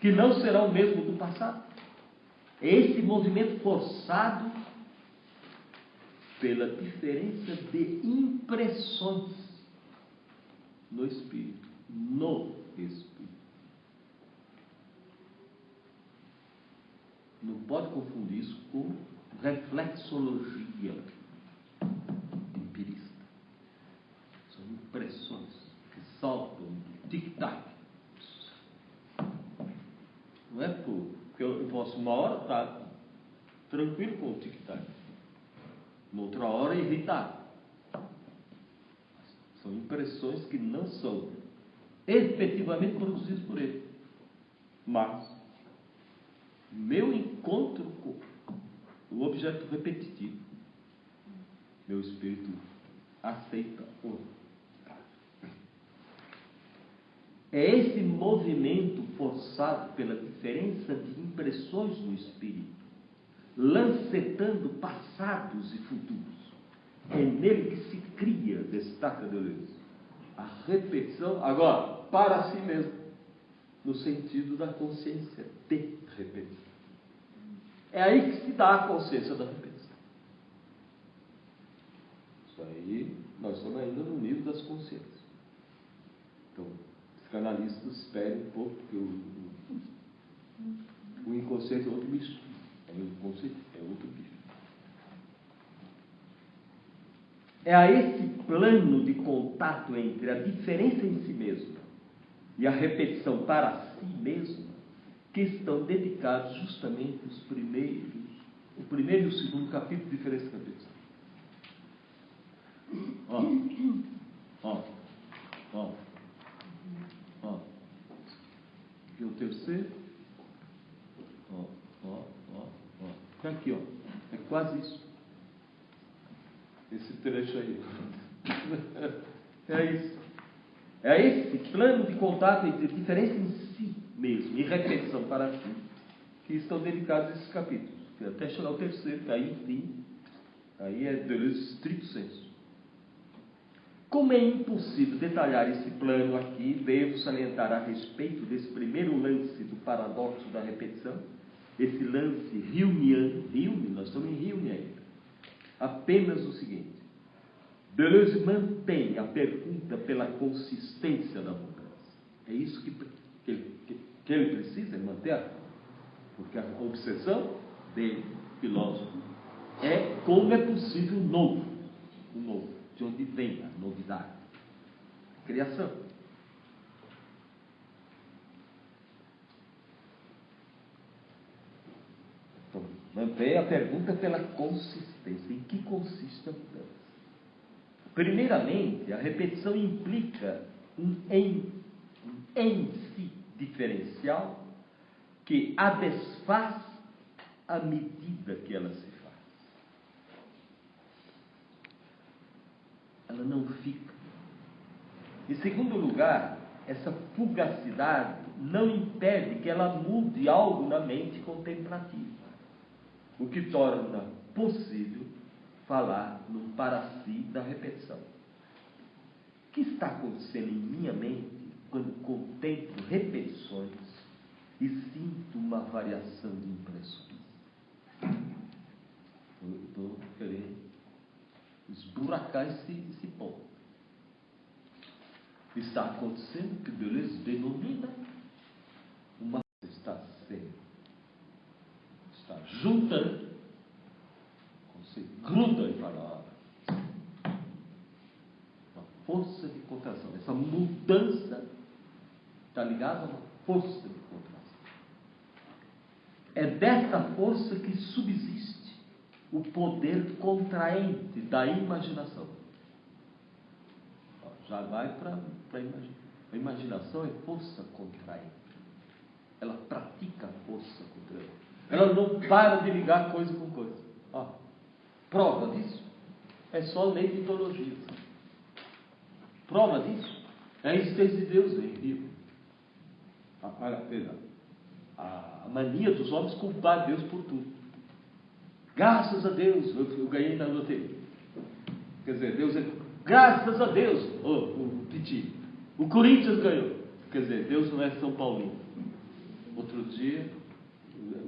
S1: que não será o mesmo do passado. É esse movimento forçado pela diferença de impressões no espírito, no espírito. Não pode confundir isso com reflexologia empirista. São impressões que saltam tic-tac. Não é porque eu posso uma hora estar tranquilo com o tic-tac, noutra hora irritado. São impressões que não são efetivamente produzidas por ele. Mas meu encontro com o objeto repetitivo, meu espírito aceita o É esse movimento forçado pela diferença de impressões no espírito, lancetando passados e futuros. É nele que se cria, destaca Deleuze, a repetição, agora, para si mesmo, no sentido da consciência de repetição. É aí que se dá a consciência da repetição. Isso aí, nós estamos ainda no nível das consciências. Então, psicanalistas esperem um pouco, porque o, o, o inconsciente é outro bicho. É o inconsciente é outro bicho. É a esse plano de contato entre a diferença em si mesmo e a repetição para si mesmo que estão dedicados justamente os primeiros, o primeiro e o segundo capítulo diferença de repetição. Ó, ó, ó, ó. E o terceiro, ó, ó, ó, ó. Tá aqui, ó. É quase isso. Esse trecho aí. é isso. É esse plano de contato entre diferença em si mesmo e repetição para si que estão dedicados esses capítulos. Até chegar ao terceiro, que aí, enfim, aí é Deleuze estrito senso. Como é impossível detalhar esse plano aqui, devo salientar a respeito desse primeiro lance do paradoxo da repetição, esse lance Humeano, Hume, nós estamos em Hume ainda, apenas o seguinte. Deleuze mantém a pergunta pela consistência da mudança. É isso que, que, que ele precisa manter, porque a obsessão dele, filósofo, é como é possível o novo, o novo, de onde vem a novidade, a criação. Então, mantém a pergunta pela consistência. Em que consiste a mudança? Primeiramente, a repetição implica um em, um em si diferencial que a desfaz à medida que ela se faz. Ela não fica. Em segundo lugar, essa fugacidade não impede que ela mude algo na mente contemplativa, o que torna possível falar no para si da repetição. O que está acontecendo em minha mente quando contemplo repetições e sinto uma variação de impressões? Estou querendo esburacar esse, esse ponto. Está acontecendo que Deleuze denomina uma está sendo, está juntando gruda em palavras. Uma força de contração. Essa mudança está ligada a uma força de contração. É dessa força que subsiste o poder contraente da imaginação. Já vai para a imaginação. A imaginação é força contraente. Ela pratica a força contraente. Ela não para de ligar coisa com coisa. Ó, Prova disso é só lei de teologia. Prova disso é a existência de Deus em vivo. Ah, a mania dos homens culpar Deus por tudo. Graças a Deus, eu, ganhei na loteria. Quer dizer, Deus é. Graças a Deus, oh, o Piti, o Corinthians ganhou. Quer dizer, Deus não é São Paulino. Outro dia,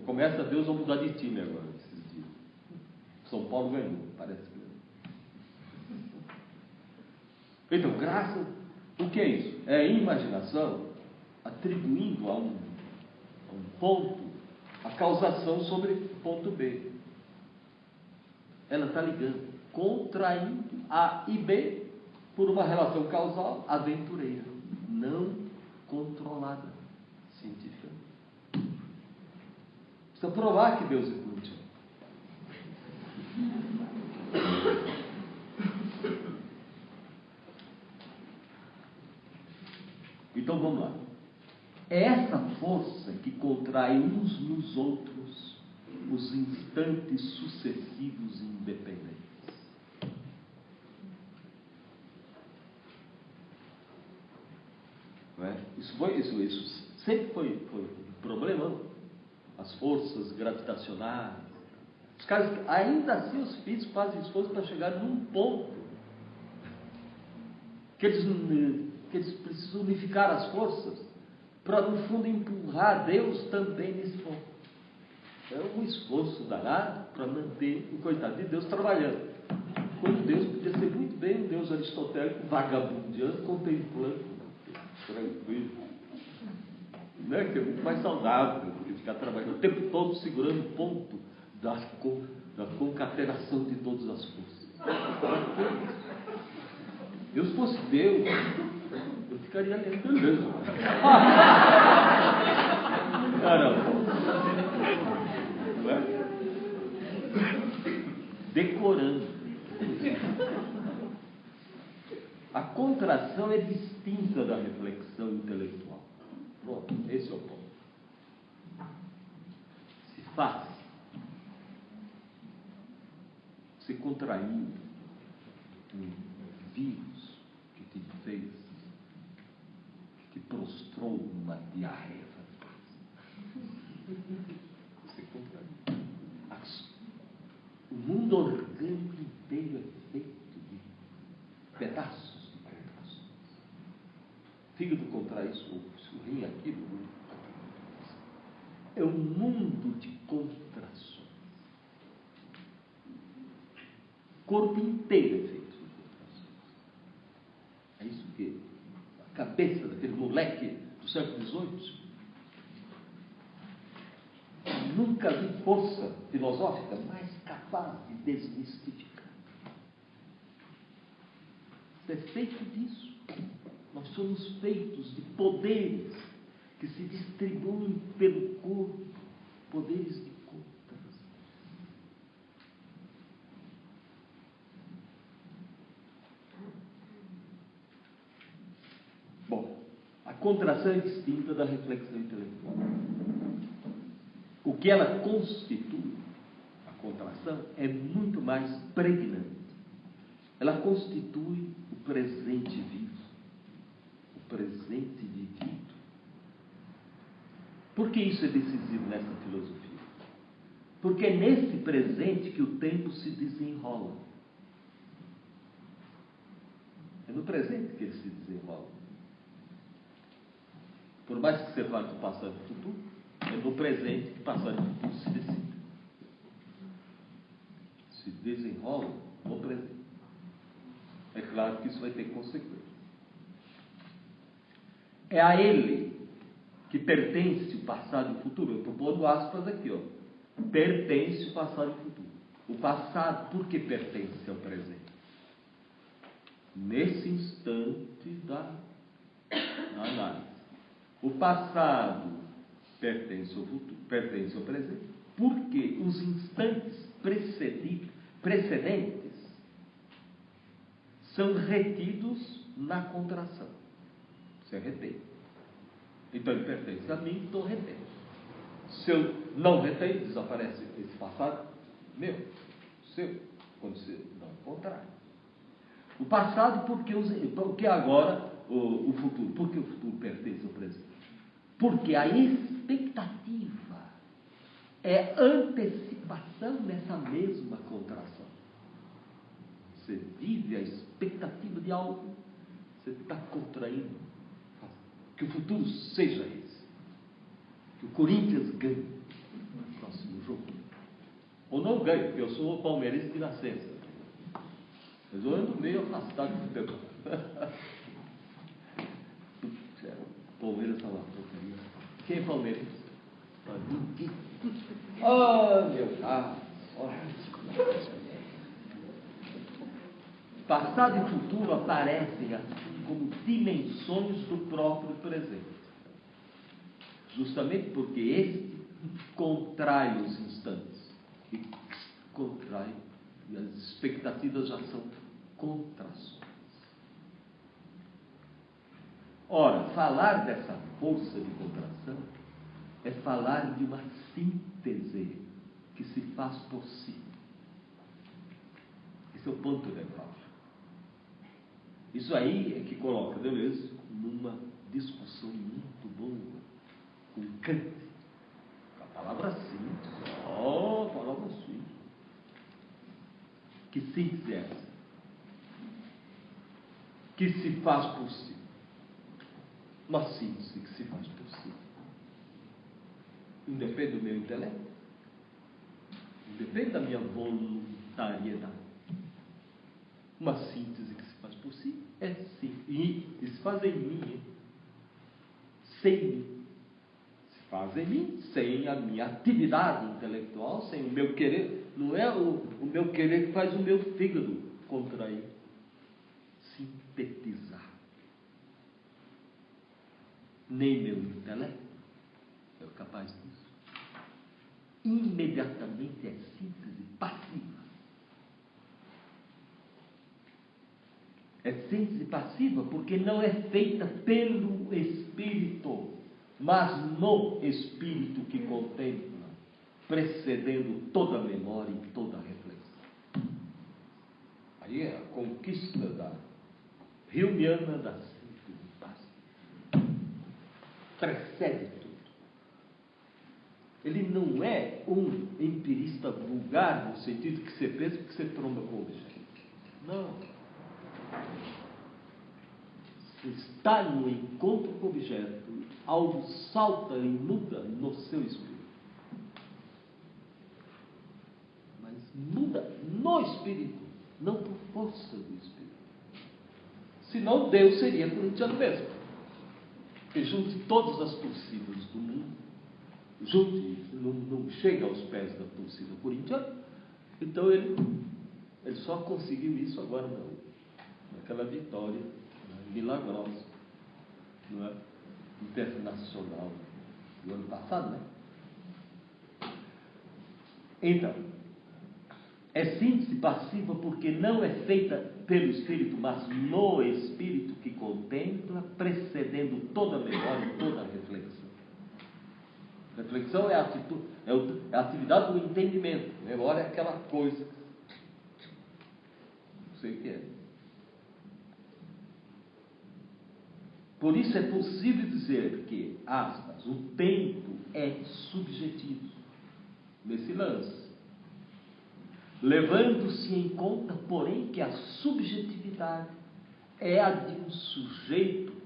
S1: começa Deus a mudar de time agora. São Paulo ganhou, parece que. Então, graças. O que é isso? É a imaginação atribuindo a um, a um ponto a causação sobre ponto B. Ela está ligando, contraindo A e B por uma relação causal aventureira, não controlada cientificamente. Precisa provar que Deus é. Então vamos lá. É essa força que contrai uns nos outros os instantes sucessivos independentes. É? Isso, foi, isso, isso sempre foi, foi um problema. As forças gravitacionais. Os caras, ainda assim, os físicos fazem esforço para chegar num ponto que eles, que eles precisam unificar as forças para, no fundo, empurrar Deus também nesse ponto. É um esforço danado para manter o coitado de Deus trabalhando. Quando Deus podia ser muito bem um Deus aristotélico, vagabundeando, contemplando, tranquilo. Né? Que é muito mais saudável do que ficar trabalhando o tempo todo segurando ponto da, da concatenação de todas as forças. Eu se fosse Deus, eu ficaria lendo mesmo. Caramba. Não é? Decorando. A contração é distinta da reflexão intelectual. Pronto, esse é o ponto. Se faz, se contraiu um vírus que te fez, que te prostrou numa diarreia. Você contraiu. O mundo orgânico inteiro é feito de pedaços fígado contrai isso, o rim aquilo. É um mundo de contrações. O corpo inteiro é feito. É isso que a cabeça daquele moleque do século XVIII nunca vi força filosófica mais capaz de desmistificar. Isso é feito disso. Nós somos feitos de poderes que se distribuem pelo corpo, poderes de contas. Bom, a contração distinta da reflexão intelectual. O que ela constitui, a contração, é muito mais pregnante. Ela constitui o presente vivo presente vivido. Por que isso é decisivo nessa filosofia? Porque é nesse presente que o tempo se desenrola. É no presente que ele se desenrola. Por mais que você fale do passado e do futuro, é no presente que passado e futuro se decidem. Se desenrola no presente. É claro que isso vai ter consequências. É a ele que pertence o passado e o futuro. Eu estou pondo aspas aqui, ó. Pertence o passado e o futuro. O passado, por que pertence ao presente? Nesse instante da, da análise. O passado pertence ao futuro, pertence ao presente, porque os instantes precedentes são retidos na contração. Você retém. Então ele pertence a mim, então retém. Se eu não retém, desaparece esse passado meu, seu, quando você não encontrar. O passado, porque, os, porque agora o, o futuro? Porque o futuro pertence ao presente. Porque a expectativa é antecipação dessa mesma contração. Você vive a expectativa de algo, você está contraindo. Que o futuro seja esse. Que o Corinthians ganhe no próximo jogo. Ou não ganhe, porque eu sou palmeirense de nascença. Mas eu ando meio afastado do futebol. Palmeiras está lá, porcaria. Quem é palmeirense? Oh, meu Deus! Passado e futuro aparecem assim como dimensões do próprio presente. Justamente porque este contrai os instantes. E contrai, e as expectativas já são contrações. Ora, falar dessa força de contração é falar de uma síntese que se faz por si. Esse é o ponto nevrálgico. Isso aí é que coloca Deleuze numa discussão muito boa com Kant. A palavra síntese. Oh, a palavra síntese. Que síntese é essa? Que se faz por si. Uma síntese que se faz por si independe do meu intelecto, independe da minha voluntariedade. Uma síntese que se faz si é sim, e, se faz em mim, sem mim. Se faz em mim, sem a minha atividade intelectual, sem o meu querer. Não é o, o meu querer que faz o meu fígado contrair, sintetizar. Nem meu intelecto é capaz disso imediatamente é síntese passiva. É síntese passiva porque não é feita pelo Espírito, mas no Espírito que contempla, precedendo toda a memória e toda a reflexão. Aí é a conquista da Hilmiana da. Precede ele não é um empirista vulgar no sentido que você pensa que você tromba com o objeto. Não. Está no encontro com o objeto, algo salta e muda no seu espírito. Mas muda no espírito, não por força do espírito. Senão Deus seria corintiano mesmo. Que junte todas as torcidas do mundo junte, não, não chega aos pés da torcida corintiana. Então ele, ele só conseguiu isso agora não, naquela vitória né, milagrosa, não é? internacional do ano passado, né? Então, é síntese passiva porque não é feita pelo Espírito, mas no Espírito que contempla, precedendo toda memória toda reflexão. Reflexão é a, atitude, é, é a atividade do entendimento. Memória é aquela coisa. Não sei o que é. Por isso é possível dizer que, aspas, o tempo é subjetivo nesse lance. Levando-se em conta, porém, que a subjetividade é a de um sujeito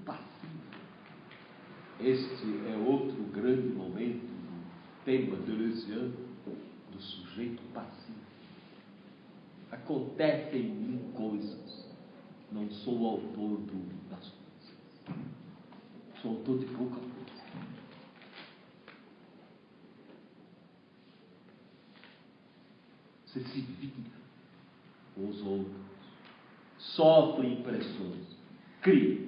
S1: este é outro grande momento do tema deleuziano do sujeito passivo. Acontecem em mim coisas, não sou o autor do, das coisas, sou autor de pouca coisa. Você se vinga com os outros, sofre impressões, cria,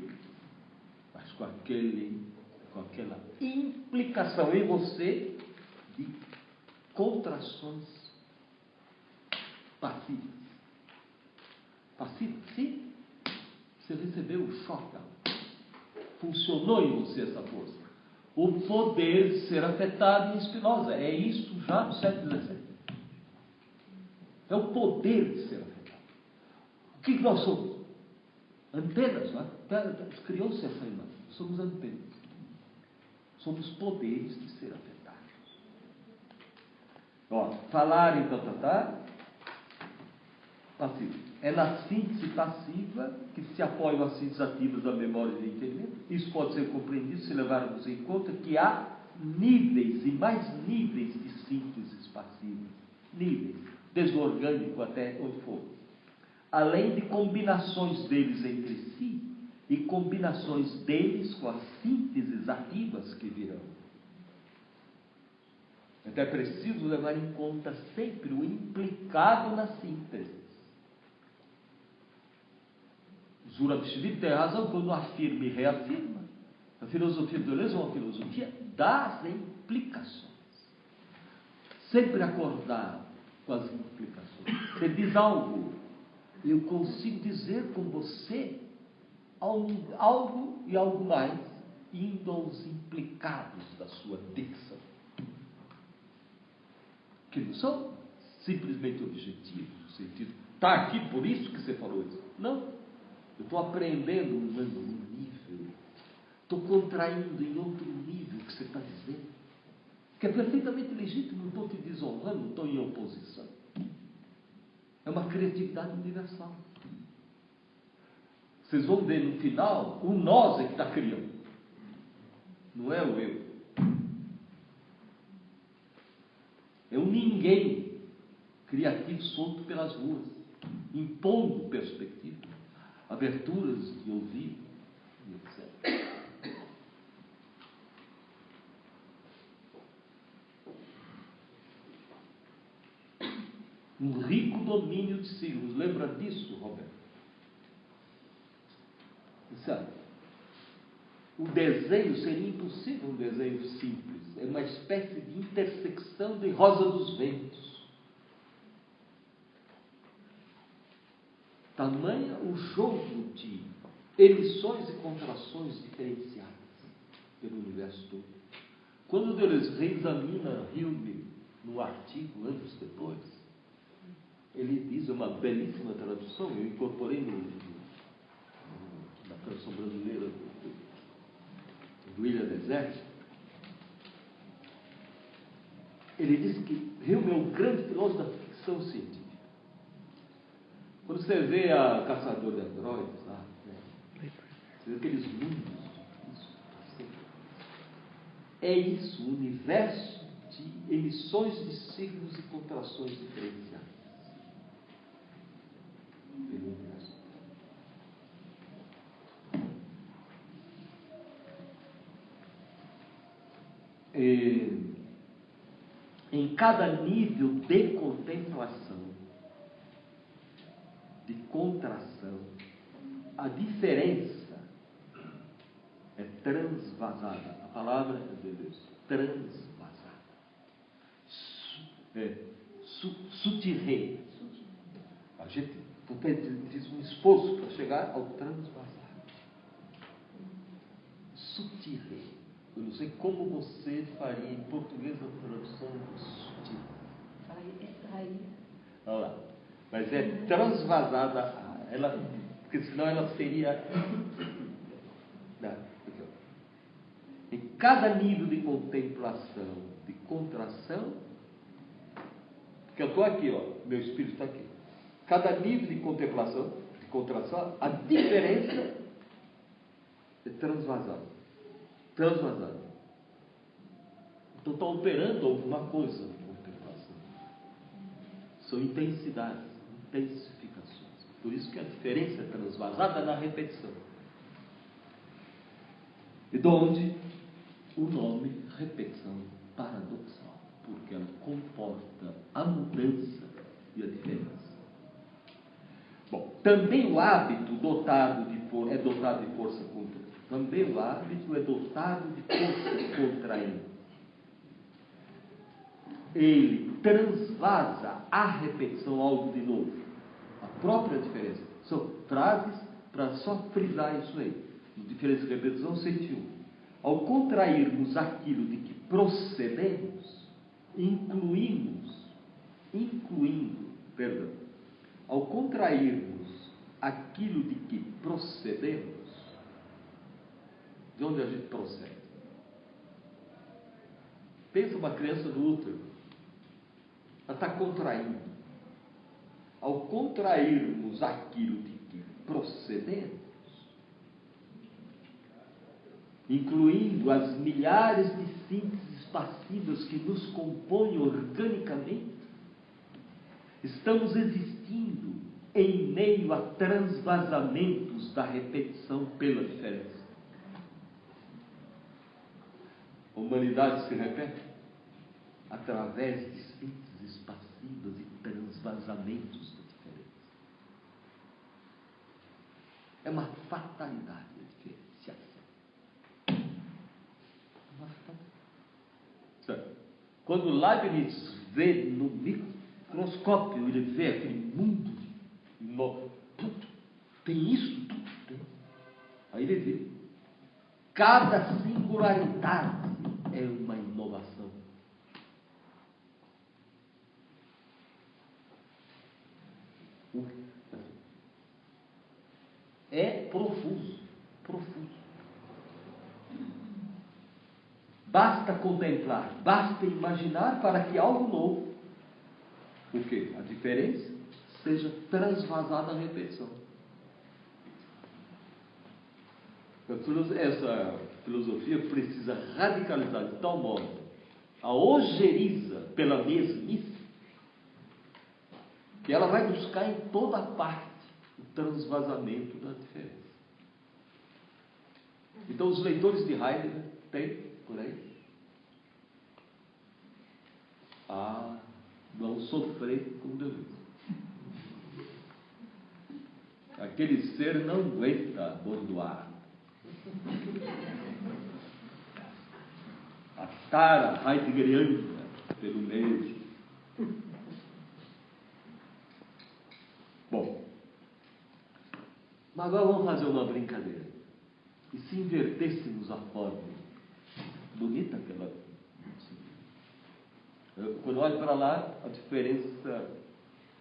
S1: mas com aquele com aquela implicação em você de contrações passivas. Passivas, sim. Você recebeu o choque. Funcionou em você essa força. O poder de ser afetado em Spinoza. É isso já no século XVII. É o poder de ser afetado. O que nós somos? Antenas, não é? Criou-se essa imagem. Somos antenas somos poderes de ser afetados. Ó, falar então, tá, tá, passivo. É na síntese passiva que se apoiam as síntese ativas da memória e do entendimento. Isso pode ser compreendido se levarmos em conta que há níveis e mais níveis de sínteses passivas. Níveis, desde o orgânico até onde for. Além de combinações deles entre si e combinações deles com as sínteses ativas que virão. Então é preciso levar em conta sempre o implicado na síntese. Zurabishvili tem razão quando afirma e reafirma. A filosofia do Deleuze é uma filosofia das implicações. Sempre acordado com as implicações. Você diz algo, eu consigo dizer com você algo e algo mais, indo aos implicados da sua dicção. Que não são simplesmente objetivos, no sentido, está aqui por isso que você falou isso. Não. Eu estou aprendendo um nível, estou contraindo em outro nível o que você está dizendo, que é perfeitamente legítimo, não estou te desonrando, não estou em oposição. É uma criatividade universal. Vocês vão ver no final, o nós é que está criando, não é o eu. É um ninguém criativo solto pelas ruas, impondo perspectiva aberturas de ouvido e etc. Um rico domínio de signos. Lembra disso, Roberto? Sabe? O desenho seria impossível um desenho simples. É uma espécie de intersecção de rosa dos ventos. Tamanha o jogo de emissões e contrações diferenciadas pelo universo todo. Quando Deleuze reexamina Hume no artigo anos depois, ele diz uma belíssima tradução, eu incorporei no, na tradução brasileira do, do William Desert. Ele diz que Hume é o grande filósofo da ficção científica. Quando você vê a Caçador de Androides lá, né, você vê aqueles mundos. É isso, o universo de emissões de signos e contrações diferenciadas. Pelo universo. É, em cada nível de contemplação, de contração. A diferença é transvasada. A palavra é de Deus, transvasada. É, su, sutirre. A gente fez um esforço para chegar ao transvasado. Sutirre. Eu não sei como você faria em português a tradução sutil.
S2: Extrair.
S1: Olha lá mas é transvasada, ela, porque senão ela seria. Em cada nível de contemplação, de contração, porque eu estou aqui, ó, meu espírito está aqui. Cada nível de contemplação, de contração, a diferença é transvasada. Transvasada. Então está operando alguma coisa de contemplação. São intensidades intensificações. Por isso que a diferença é transvasada na repetição. E de onde o nome repetição paradoxal, porque ela comporta a mudança e a diferença. Bom, também o hábito dotado de for, é dotado de força contra. Também o hábito é dotado de força contraindo. Ele transvasa a repetição algo de novo própria diferença. São frases para só frisar isso aí. Diferença de repetição 101. Ao contrairmos aquilo de que procedemos, incluímos, incluindo, perdão, ao contrairmos aquilo de que procedemos, de onde a gente procede? Pensa uma criança no útero. Ela está contraindo. Ao contrairmos aquilo de que procedemos, incluindo as milhares de sínteses passivas que nos compõem organicamente, estamos existindo em meio a transvasamentos da repetição pela diferença. A humanidade se repete através de sínteses passivas e transvasamentos da diferença. É uma fatalidade a diferenciação. Uma fatalidade. Quando Leibniz vê no microscópio, ele vê aquele mundo novo. Tem isso, tudo. Tem. Aí ele vê. Cada singularidade é uma inovação. É profuso, profuso. Basta contemplar, basta imaginar para que algo novo, o que? A diferença seja transvasada a repetição. Essa filosofia precisa radicalizar de tal modo a ojeriza pela mesmice que ela vai buscar em toda parte o transvasamento da diferença. Então, os leitores de Heidegger têm por aí a não sofrer com Deleuze. Aquele ser não aguenta bordoar. A tara heideggeriana pelo meio. Bom, mas agora vamos fazer uma brincadeira. E se invertêssemos a forma? Bonita aquela. Eu, quando olho para lá, a diferença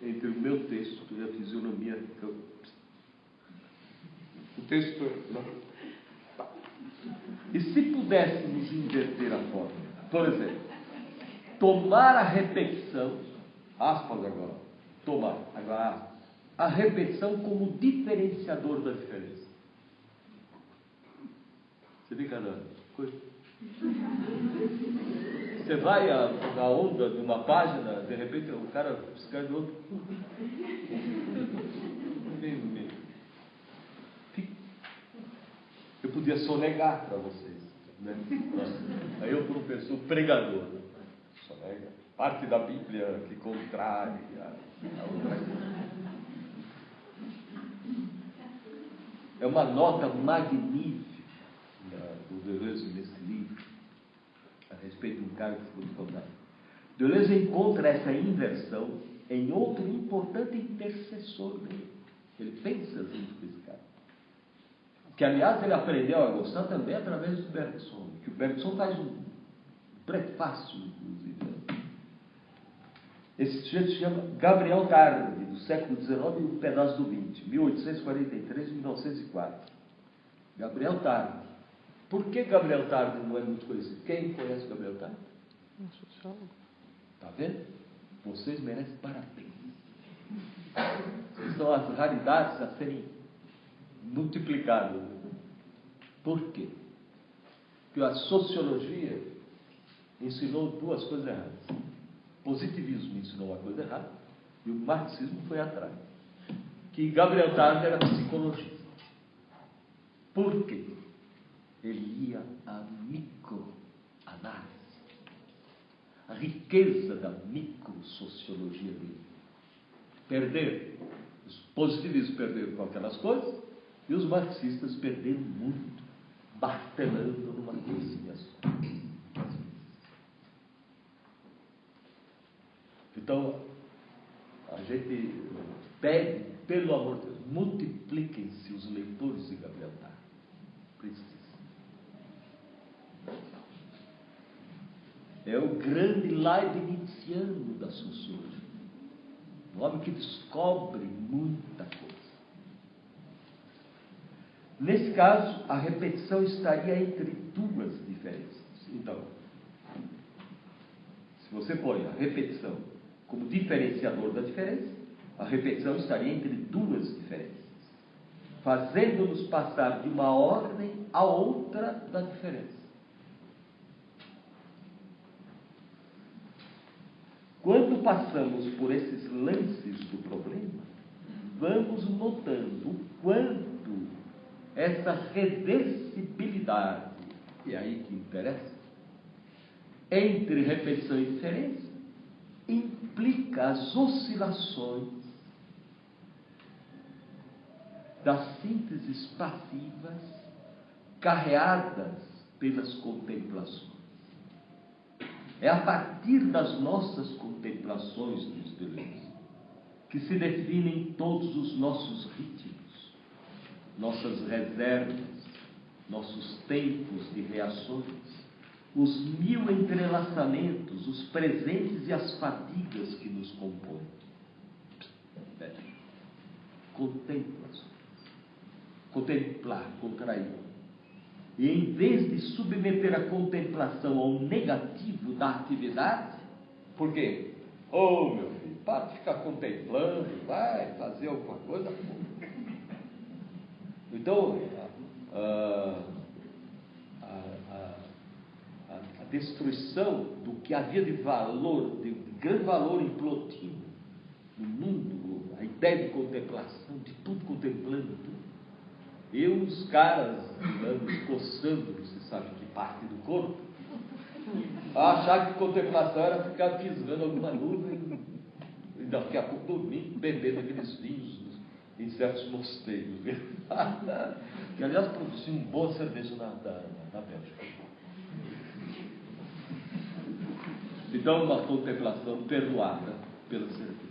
S1: entre o meu texto e a fisionomia que eu o texto. Tá. E se pudéssemos inverter a forma? Por exemplo, tomar a repetição, aspas agora, tomar, agora aspas, a repetição como diferenciador da diferença. Você fica na coisa? Você vai a, na onda de uma página, de repente o cara escreve outro. Eu podia sonegar para vocês. Né? Aí eu, professor pregador, né? sonega. Parte da Bíblia que contraria a outra. É uma nota magnífica do Deleuze nesse livro, a respeito de um cara que ficou descontado. Deleuze encontra essa inversão em outro importante intercessor dele. Ele pensa junto com esse cara que aliás ele aprendeu a gostar também através do Bergson, que o Bergson faz um prefácio, inclusive. Esse sujeito se chama Gabriel Tarde, do século XIX e um pedaço do XX, 1843 1904. Gabriel Tarde. Por que Gabriel Tarde não é muito conhecido? Quem conhece Gabriel Tarde? Um sociólogo. Está vendo? Vocês merecem parabéns. São as raridades a serem multiplicado. Por quê? Porque a sociologia ensinou duas coisas erradas. O positivismo ensinou uma coisa errada e o marxismo foi atrás. Que Gabriel Tarde era psicologista. Por quê? Ele ia à microanálise. A riqueza da microsociologia dele. Perder. Os positivistas perderam com aquelas coisas e os marxistas perderam muito, batelando numa coisinha só. Então, a gente pede, pelo amor de Deus, multipliquem-se os leitores de Gabriel Tarde. Precisa. É o grande Leibniziano da sociologia. Um homem que descobre muita coisa. Nesse caso, a repetição estaria entre duas diferenças. Então, você põe a repetição como diferenciador da diferença, a repetição estaria entre duas diferenças, fazendo-nos passar de uma ordem a outra da diferença. Quando passamos por esses lances do problema, vamos notando o quanto essa reversibilidade, e é aí que interessa, entre repetição e diferença, implica as oscilações das sínteses passivas carreadas pelas contemplações. É a partir das nossas contemplações, diz Deleuze, que se definem todos os nossos ritmos, nossas reservas, nossos tempos de reações, os mil entrelaçamentos, os presentes e as fadigas que nos compõem. Contempla, contemplar, contrair e em vez de submeter a contemplação ao negativo da atividade, por quê? Oh, meu filho, para de ficar contemplando, vai fazer alguma coisa. Então, a, a, a, a destruição do que havia de valor, de grande valor em Plotino, no mundo, a ideia de contemplação, de tudo contemplando, tudo e os caras andando, coçando, você sabe que parte do corpo, achar que contemplação era ficar pisando alguma nuvem e daqui a pouco dormindo, bebendo aqueles vinhos em certos mosteiros. que aliás produziam um bom serviço na, na, na Bélgica. Então, uma contemplação perdoada pelo serviço.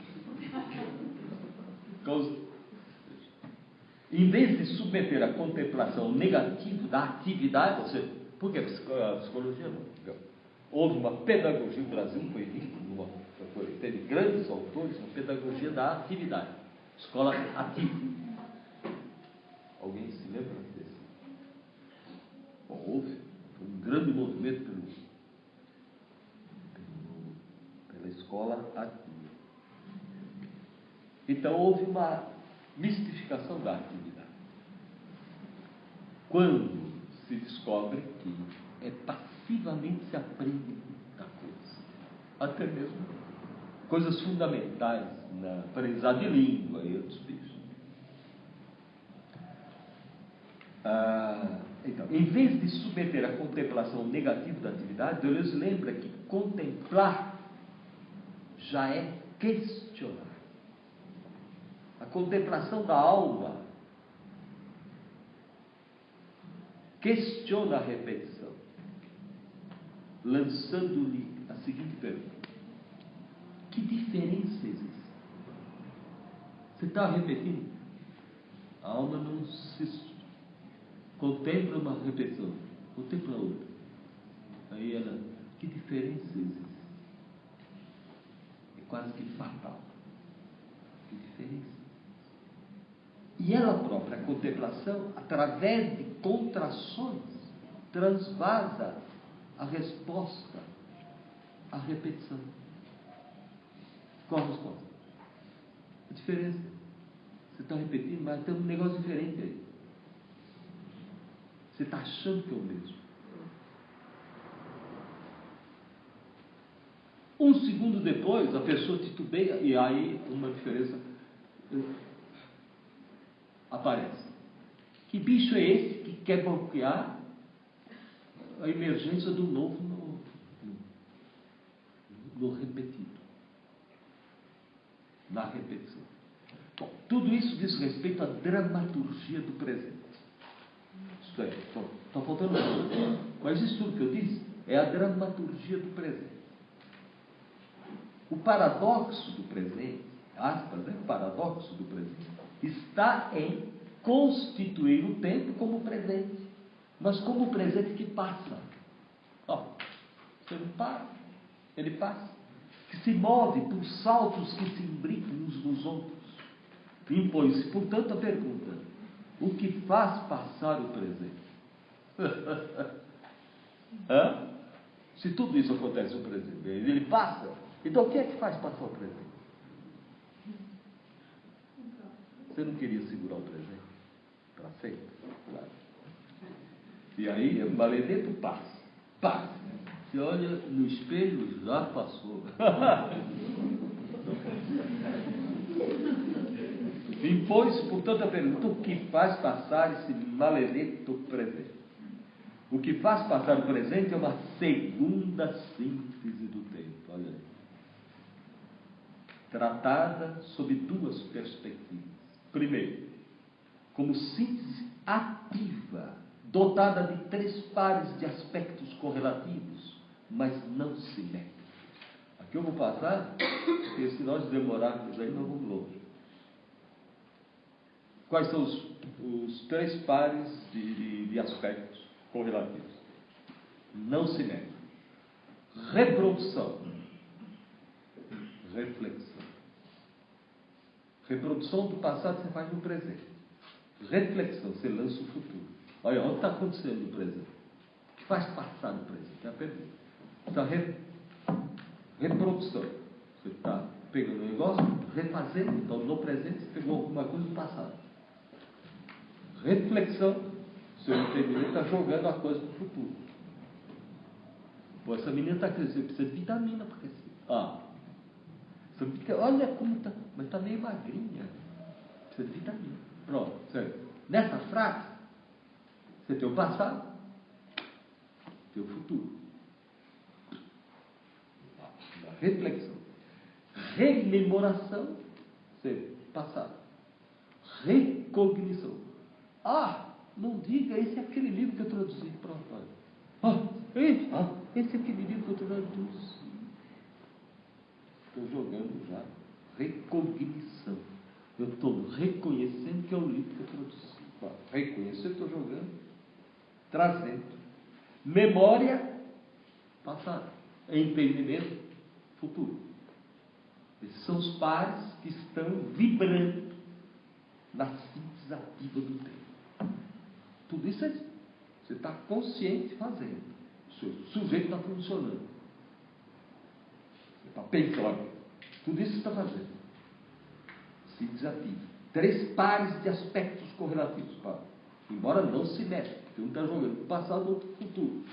S1: Em vez de submeter a contemplação negativa da atividade, ou seja, porque a psicologia não. Houve uma pedagogia, o Brasil foi rico, numa, foi, teve grandes autores na pedagogia da atividade, escola ativa. Alguém se lembra desse? Bom, houve um grande movimento pelo, pelo, pela escola ativa. Então houve uma mistificação da atividade. Quando se descobre que é passivamente se aprende muita coisa, até mesmo coisas fundamentais na aprendizagem de língua e outros bichos. Ah, então, em vez de submeter a contemplação negativa da atividade, Deleuze lembra que contemplar já é questionar contemplação da alma, questiona a repetição, lançando-lhe a seguinte pergunta: Que diferença existe? Você está repetindo? A alma não se contempla uma repetição, contempla outra. Aí ela, que diferença existe? É quase que fatal. Que diferença? E ela própria, a contemplação, através de contrações, transvasa a resposta à repetição. Qual a resposta? A diferença. Você está repetindo, mas tem um negócio diferente aí. Você está achando que é o mesmo. Um segundo depois, a pessoa titubeia e aí uma diferença aparece. Que bicho é esse que quer bloquear a emergência do novo no, no, no repetido? Na repetição. Bom, tudo isso diz respeito à dramaturgia do presente. Isto é, está faltando nada. Mas isso tudo que eu disse é a dramaturgia do presente. O paradoxo do presente, aspas, né? o paradoxo do presente, está em constituir o tempo como presente, mas como presente que passa. Ó, você não para, ele passa, que se move por saltos que se imbricam uns nos outros. Impõe-se, portanto, a pergunta: o que faz passar o presente? Hã? Se tudo isso acontece no presente, ele passa, então o que é que faz passar o presente? Você não queria segurar o presente para sempre? Claro. E aí, o maledeto passa. Passa. Você olha no espelho, já passou. Impôs, portanto, a pergunta: o que faz passar esse maledito presente? O que faz passar o presente é uma segunda síntese do tempo. Olha aí. Tratada sob duas perspectivas. Primeiro, como síntese ativa, dotada de três pares de aspectos correlativos, mas não simétricos. Aqui eu vou passar, porque se nós demorarmos aí, nós vamos longe. Quais são os, os três pares de, de, de aspectos correlativos? Não simétricos. Reprodução. Reflexão. Reprodução do passado você faz no presente. Reflexão, você lança o futuro. Olha, o que está acontecendo no presente? O que faz passar no presente? É a pergunta. Então, re, reprodução. Você está pegando um negócio, refazendo. Então, no presente, você pegou alguma coisa do passado. Reflexão. Seu entendimento está jogando a coisa para o futuro. Pô, essa menina está crescendo, precisa de vitamina para crescer. Ah, olha como está, mas está meio magrinha. Precisa de vitamina. Pronto, certo. Nessa frase, você tem o passado, tem o futuro. Reflexão. Rememoração, você passado. Recognição. Ah, não diga, esse é aquele livro que eu traduzi. Pronto, olha. Ah, esse, ah, esse é aquele livro que eu traduzi. Estou jogando já. Recognição. Eu estou reconhecendo que é o livro que eu traduzi. Reconhecer, estou jogando. Trazendo. Memória, passado. Entendimento, futuro. Esses são os pares que estão vibrando na síntese ativa do tempo. Tudo isso é, você está consciente fazendo. O seu sujeito está funcionando. Pensando. Tudo isso está fazendo. Síntese ativa. Três pares de aspectos correlativos. Embora não se meça, porque um está jogando passado, outro futuro.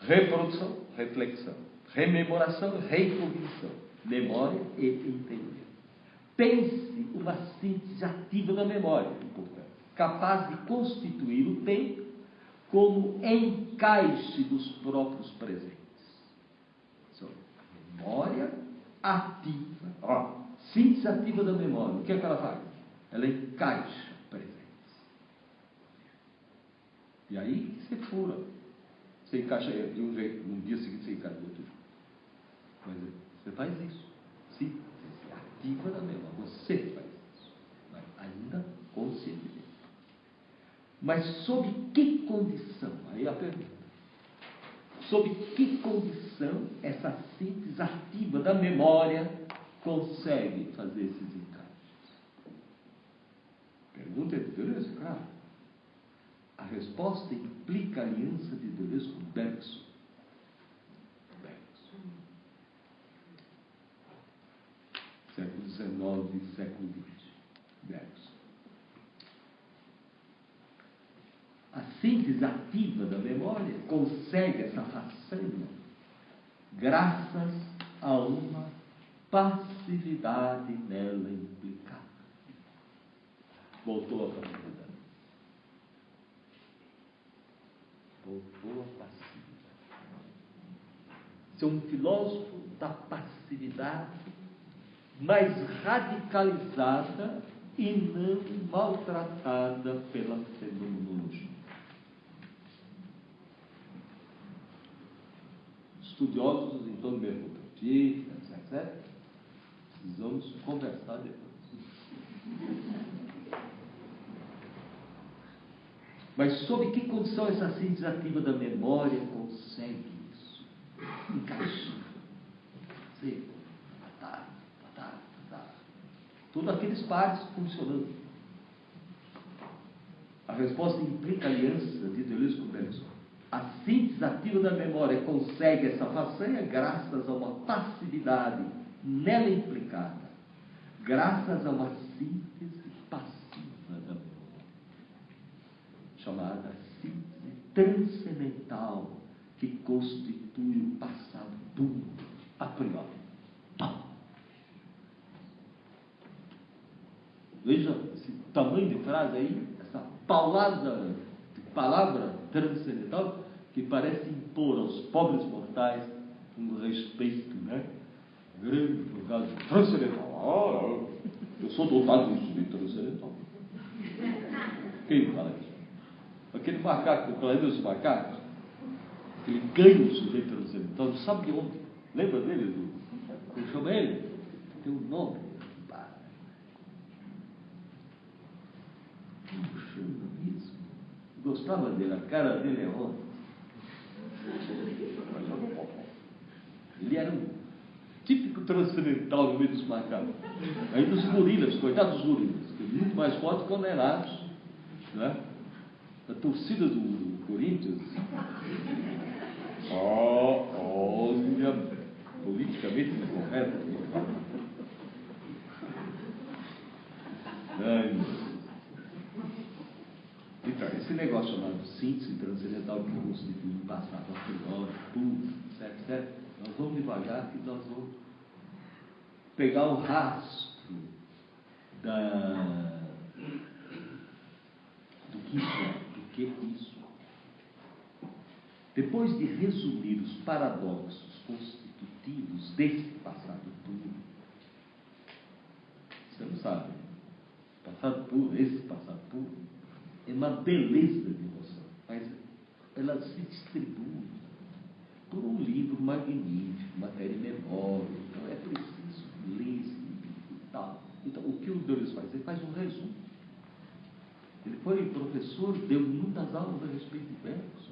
S1: Reprodução, reflexão. Rememoração, recognição. Memória e entendimento. Pense uma síntese ativa da memória, portanto, capaz de constituir o tempo como encaixe dos próprios presentes. Memória ativa, ó, síntese ativa da memória. O que é que ela faz? Ela encaixa presentes. E aí você fura. Você encaixa de um jeito, no dia seguinte você encaixa do outro jeito. Mas você faz isso. Síntese ativa da memória. Você faz isso. Mas ainda conscientemente. Mas sob que condição? Aí a pergunta. Sob que condição essa síntese ativa da memória consegue fazer esses encaixes? Pergunta de Deleuze, claro. A resposta implica a aliança de Deleuze com Bergson. Bergson. Século XIX século XX. Bergson. A síntese ativa da memória consegue essa façanha graças a uma passividade nela implicada. Voltou a passividade. Voltou a passividade. Ser um filósofo da passividade mais radicalizada e não maltratada pela fenomenologia. Estudiosos então mercutilistas, etc. Precisamos conversar depois. Mas sob que condição essa síntese ativa da memória consegue isso? Encaixar. Sim. Tá, tá, tá. Todos aqueles pares funcionando. A resposta implica aliança de Deleuze com Bergson. A síntese ativa da memória consegue essa façanha graças a uma passividade nela implicada, graças a uma síntese passiva da memória, chamada síntese transcendental, que constitui o passado puro a priori. Veja esse tamanho de frase aí, essa paulada palavra transcendental que parece impor aos pobres mortais um respeito, né? Grande por causa de transcendental. Ah, eu sou dotado de sujeito transcendental. Quem fala isso? Aquele macaco, o planeta dos macacos, ele ganha o sujeito transcendental, sabe de onde. Lembra dele? Do, como chama ele? Tem um nome. Como chama isso? Gostava dele, a cara dele é outra. Ele era um típico transcendental no meio dos macacos. Aí dos gorilas, coitados dos gorilas, que é muito mais fortes que condenados. Né? A torcida do Corinthians. Oh, olha, politicamente incorreto. Ai, esse negócio chamado síntese transcendental que o passado a priori, tudo, certo, certo? Nós vamos devagar que nós vamos pegar o rastro da, do que isso é, do que isso é. Depois de resumir os paradoxos constitutivos desse passado puro, você não sabe, passado puro, esse passado puro, é uma beleza de emoção, mas ela se distribui por um livro magnífico, matéria menor, então é preciso ler e tal. Então, o que o Deus faz? Ele faz um resumo. Ele foi professor, deu muitas aulas a respeito de verbos.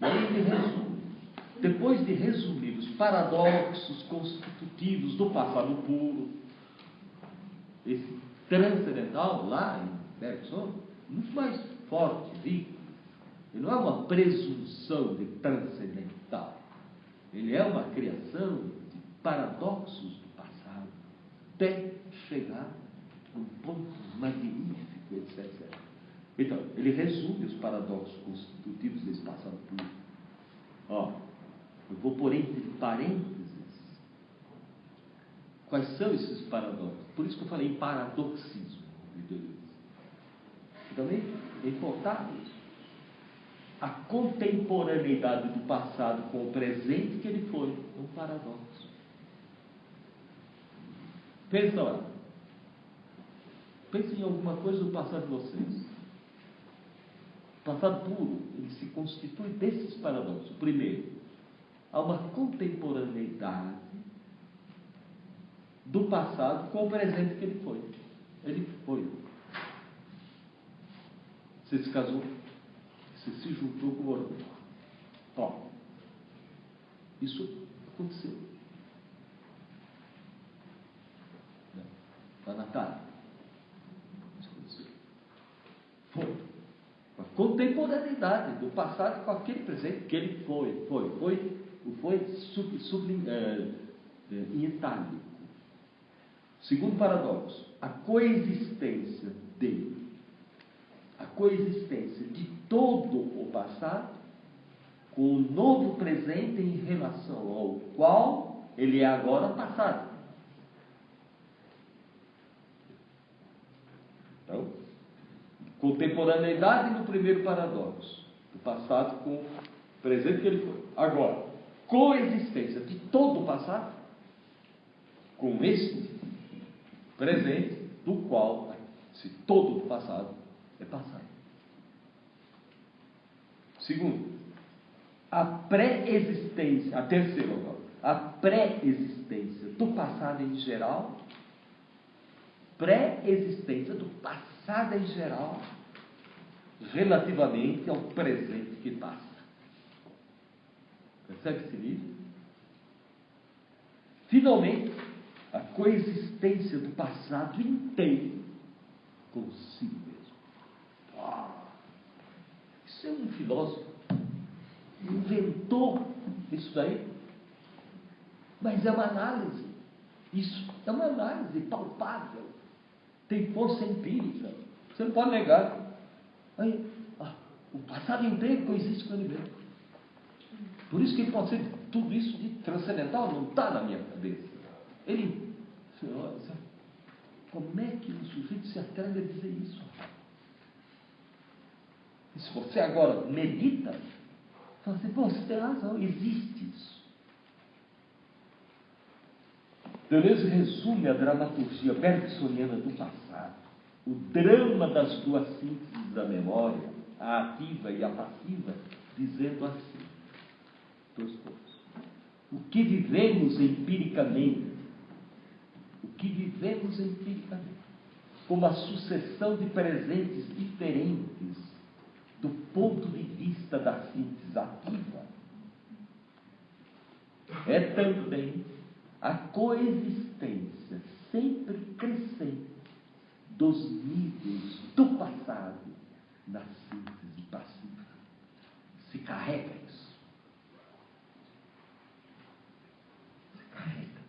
S1: E aí ele resume. Depois de resumir os paradoxos constitutivos do passado puro, esse transcendental lá em Bergson, muito mais forte, rico. Ele não é uma presunção de transcendental. Ele é uma criação de paradoxos do passado, até chegar a um ponto magnífico, etc. Então, ele resume os paradoxos constitutivos desse passado puro. Ó, eu vou pôr entre parênteses quais são esses paradoxos. Por isso que eu falei paradoxismo de Deleuze. Também é importante a contemporaneidade do passado com o presente que ele foi. É um paradoxo. Pensa lá. Pense em alguma coisa do passado de vocês. O passado puro, ele se constitui desses paradoxos. Primeiro, há uma contemporaneidade do passado com o presente que ele foi. Ele foi. Você se casou, você se juntou com o outro. Ó, isso aconteceu. Na Natália. Isso aconteceu. Foi. A contemporaneidade do passado com aquele presente que ele foi. Foi. Foi, foi sub, sub, é, é, em itálico. Segundo paradoxo, a coexistência de a coexistência de todo o passado com o novo presente em relação ao qual ele é agora passado. Então, contemporaneidade no primeiro paradoxo, do passado com o presente que ele foi. Agora, coexistência de todo o passado com este presente, do qual se todo o passado é passado. Segundo, a pré-existência, a terceira agora, a pré-existência do passado em geral, pré-existência do passado em geral, relativamente ao presente que passa. Percebe esse livro? Finalmente, a coexistência do passado inteiro consigo mesmo. Ah, isso é um filósofo inventou isso daí. Mas é uma análise. Isso é uma análise palpável. Tem força empírica. Você não pode negar. Aí, ah, o passado inteiro coexiste com o universo. Por isso que pode ser tudo isso de transcendental, não está na minha cabeça. Ele, como é que um sujeito se atreve a dizer isso? Se você agora medita, fala assim, pô, você tem razão, existe isso. Deleuze resume a dramaturgia bergsoniana do passado, o drama das duas sínteses da memória, a ativa e a passiva, dizendo assim: dois pontos. O que vivemos empiricamente, o que vivemos empiricamente, como a sucessão de presentes diferentes do ponto de vista da síntese ativa, é também a coexistência sempre crescente dos níveis do passado na síntese passiva. Se carrega isso. Se carrega.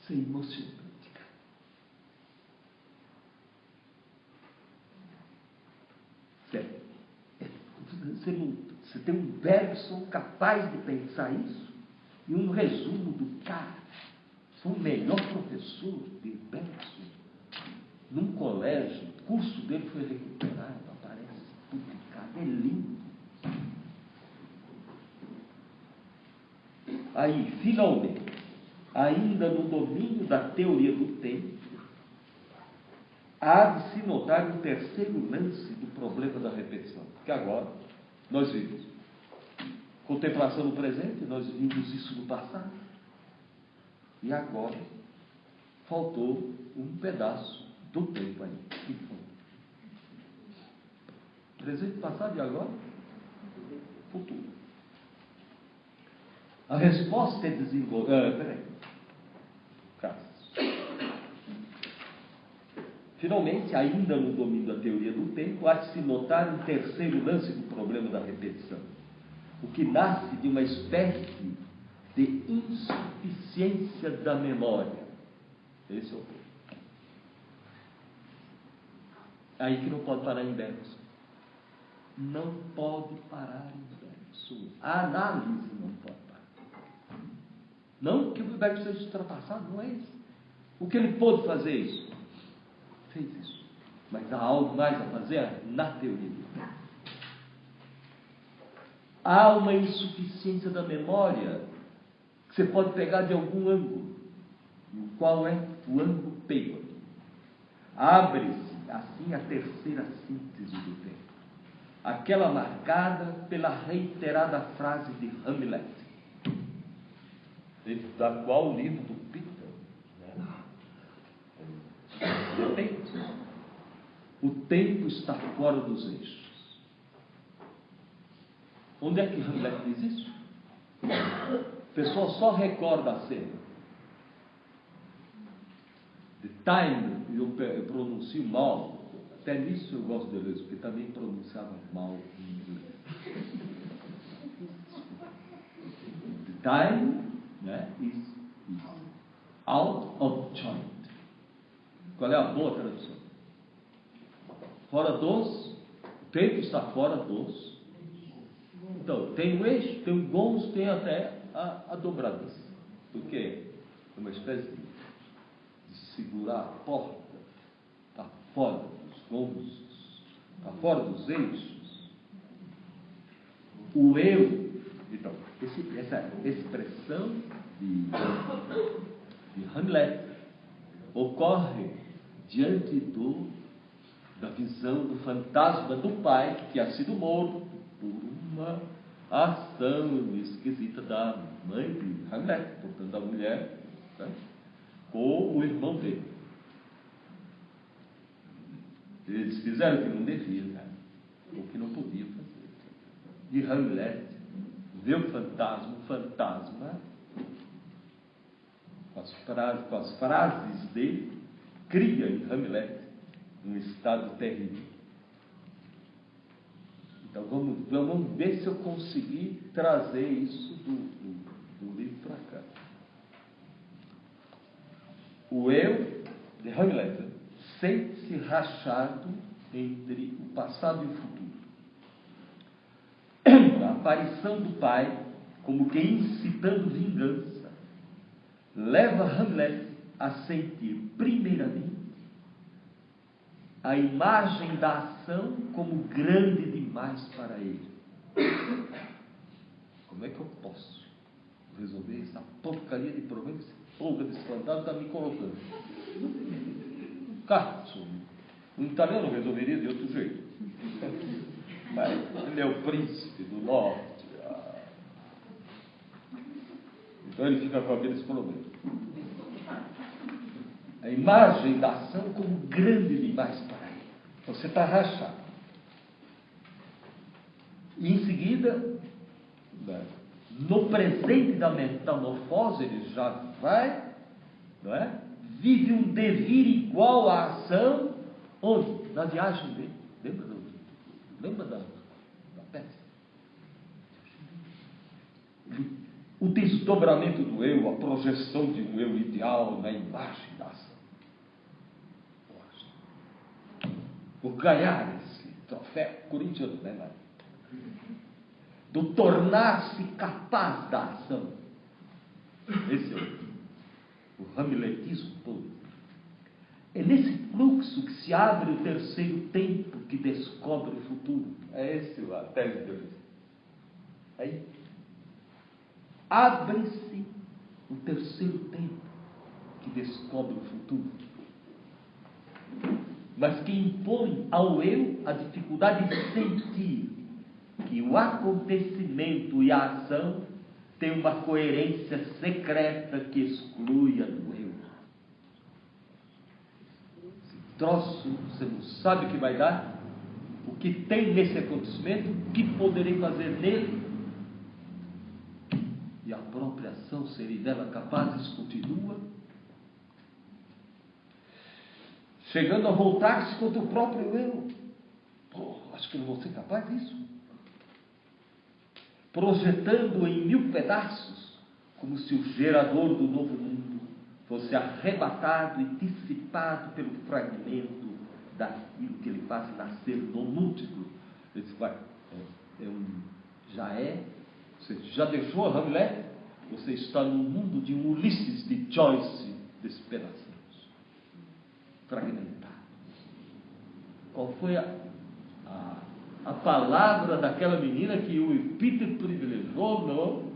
S1: Isso é emocionante. Certo? É, você, você tem um verso capaz de pensar isso e um resumo do cara foi o melhor professor de Bergson. Num colégio, o curso dele foi recuperado, aparece publicado, é lindo. Aí, finalmente, ainda no domínio da teoria do tempo, há de se notar um terceiro lance do problema da repetição. Porque agora nós vimos contemplação no presente, nós vimos isso no passado. E agora faltou um pedaço do tempo aí. Que foi? Presente, passado e agora? Futuro. A resposta é desenvolvida. Ah, peraí. Finalmente, ainda no domínio da teoria do tempo, há de se notar um terceiro lance do problema da repetição. O que nasce de uma espécie de insuficiência da memória. Esse é o ponto. Aí que não pode parar em Bergson. Não pode parar em Bergson. A análise não pode parar. Não que o Bergson seja ultrapassado, não é isso. O que ele pôde fazer isso? Fez isso. Mas há algo mais a fazer na teoria. Há uma insuficiência da memória você pode pegar de algum ângulo. Qual é o ângulo Taylor? Abre-se assim a terceira síntese do tempo. Aquela marcada pela reiterada frase de Hamlet, da qual o livro do Peter né? O tempo está fora dos eixos. Onde é que Hamlet diz isso? pessoa só recorda a cena. The time, eu, eu pronuncio mal, até nisso eu gosto de ler, porque também pronunciava mal em inglês. The time né, is, is out of joint. Qual é a boa tradução? Fora dos, o tempo está fora dos. Então, tem o eixo, tem o gons, tem até a, a dobradiça. Porque é uma espécie de, de segurar a porta, está fora dos gomos, está fora dos eixos. O eu, então, esse, essa expressão de, de Hamlet ocorre diante do, da visão do fantasma do pai que tinha sido morto por uma ação esquisita da mãe de Hamlet, portanto, da mulher, né, com o irmão dele. Eles fizeram o que não deviam, né, o que não podiam fazer. E Hamlet vê o fantasma, o fantasma, com as, frases, com as frases dele, cria em Hamlet um estado terrível. Então vamos, vamos ver se eu consegui trazer isso do, do, do livro para cá. O eu de Hamlet sente-se rachado entre o passado e o futuro. A aparição do pai, como que incitando vingança, leva Hamlet a sentir, primeiramente, a imagem da ação como grande demais para ele. Como é que eu posso resolver essa porcaria de problema? Esse polga desse fantasma está me colocando. Cazzo. O italiano resolveria de outro jeito. Mas ele é o príncipe do norte. Ah. Então ele fica com aqueles problemas. A imagem da ação como grande demais para. Você está rachado. E em seguida, no presente da metamorfose, ele já vai, não é? Vive um devir igual à ação, onde? Na viagem dele. Lembra, do, lembra da, da peça? O desdobramento do eu, a projeção de um eu ideal na imagem da ação. Por ganhar esse troféu corintiano, né, Maria? do tornar-se capaz da ação. Esse é o, o hamletismo todo. É nesse fluxo que se abre o terceiro tempo que descobre o futuro. É esse a tese de hoje. Aí abre-se o terceiro tempo que descobre o futuro. Mas que impõe ao eu a dificuldade de sentir que o acontecimento e a ação têm uma coerência secreta que exclui a do eu. Esse troço, você não sabe o que vai dar, o que tem nesse acontecimento, o que poderei fazer nele. E a própria ação seria dela capazes continua. Chegando a voltar-se contra o próprio eu. Pô, acho que não vou ser capaz disso projetando em mil pedaços, como se o gerador do novo mundo fosse arrebatado e dissipado pelo fragmento daquilo que ele faz nascer no múltiplo. Ele disse, vai, é, é um, já é, você já deixou a Hamlet, você está no mundo de um Ulisses de Joyce despedaçados, fragmentados. Qual foi a, a a palavra daquela menina que o Peter privilegiou no,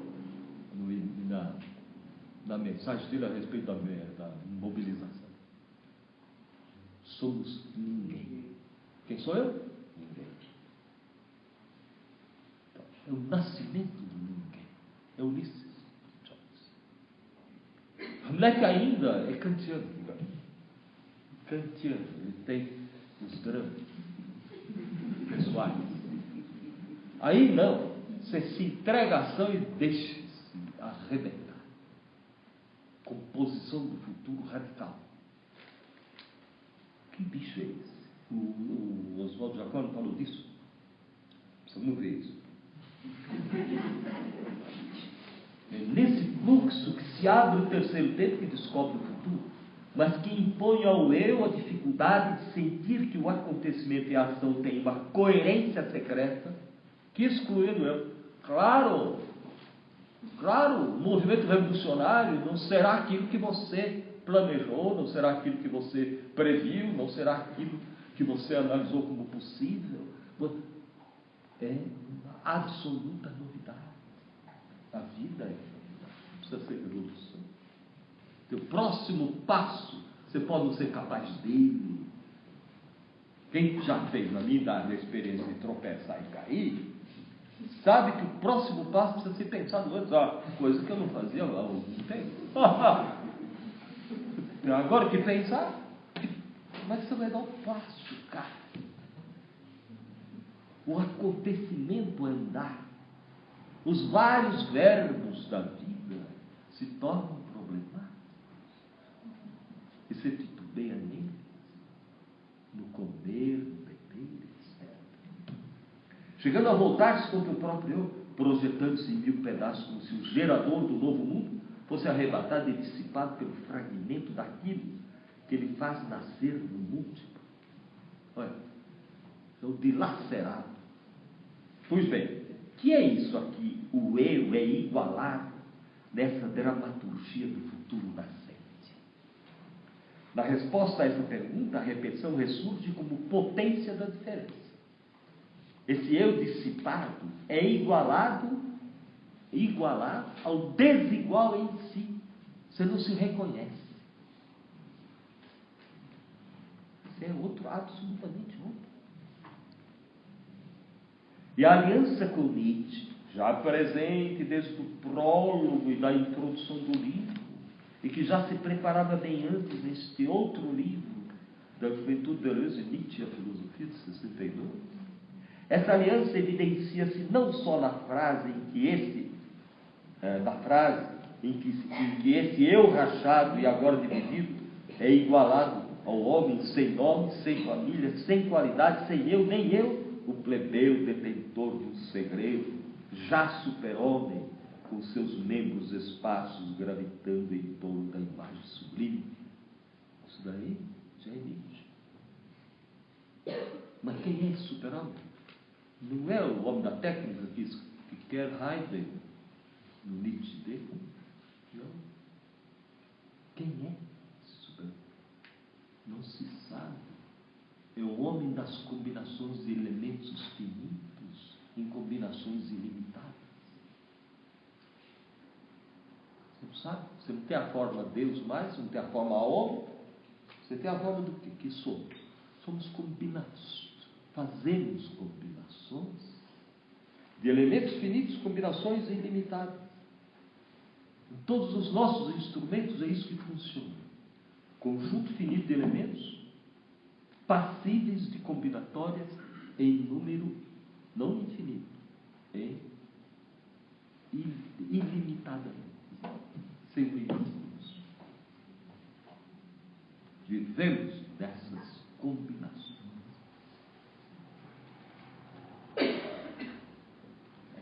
S1: no, na, na mensagem dele a respeito da, da mobilização. Somos ninguém. Quem sou eu? Ninguém. Então, é o nascimento do ninguém. É Ulisses. Hamlet ainda é kantiano. Kantiano. Ele tem os dramas pessoais. Aí não, você se entrega à ação e deixa-se arrebentar. Composição do futuro radical. Que bicho é esse? O, o Oswaldo Jacó não falou disso? Precisamos ver isso. É nesse fluxo que se abre o terceiro tempo que descobre o futuro mas que impõe ao eu a dificuldade de sentir que o acontecimento e a ação têm uma coerência secreta que exclui o eu. Claro, claro, o movimento revolucionário não será aquilo que você planejou, não será aquilo que você previu, não será aquilo que você analisou como possível. É uma absoluta novidade. A vida é precisa ser revolução. Teu próximo passo, você pode não ser capaz dele. Quem já fez na idade a experiência de tropeçar e cair, sabe que o próximo passo precisa ser pensado antes. Ah, coisa que eu não fazia há algum tempo. Agora que pensar, que você vai dar o um passo, cara? O acontecimento é andar. Os vários verbos da vida se tornam e neles, no comer, no beber, etc. chegando a voltar-se contra o próprio eu, projetando-se em mil pedaços, como se o gerador do novo mundo fosse arrebatado e dissipado pelo fragmento daquilo que ele faz nascer no múltiplo. Olha, é o dilacerado. Pois bem, que é isso aqui? O eu é igualado nessa dramaturgia do futuro nascente. Na resposta a essa pergunta, a repetição ressurge como potência da diferença. Esse eu dissipado é igualado, igualado ao desigual em si. Você não se reconhece. Isso é outro, absolutamente outro. E a aliança com Nietzsche, já presente desde o prólogo e da introdução do livro, e que já se preparava bem antes neste outro livro, da Juventude Deleuze, Nietzsche a Filosofia de 62, essa aliança evidencia-se não só na frase em que esse, é, na frase em que, em que esse eu rachado e agora dividido é igualado ao homem sem nome, sem família, sem qualidade, sem eu, nem eu, o plebeu detentor de um segredo, já super-homem, com seus membros esparsos gravitando em torno da imagem sublime. Isso daí já é Nietzsche. Mas quem é esse super-homem? Não é o homem da técnica que, que quer Heidegger no Nietzsche dele? Não. Quem é esse super-homem? Não se sabe. É o homem das combinações de elementos finitos em combinações ilimitadas. Você não sabe? Você não tem a forma Deus mais, não tem a forma homem. Você tem a forma do que? Que somos? Somos combinações. Fazemos combinações de elementos finitos, combinações ilimitadas. Em todos os nossos instrumentos é isso que funciona. Conjunto finito de elementos passíveis de combinatórias em número não infinito, em ilimitadamente, sem limites. Vivemos dessas combinações.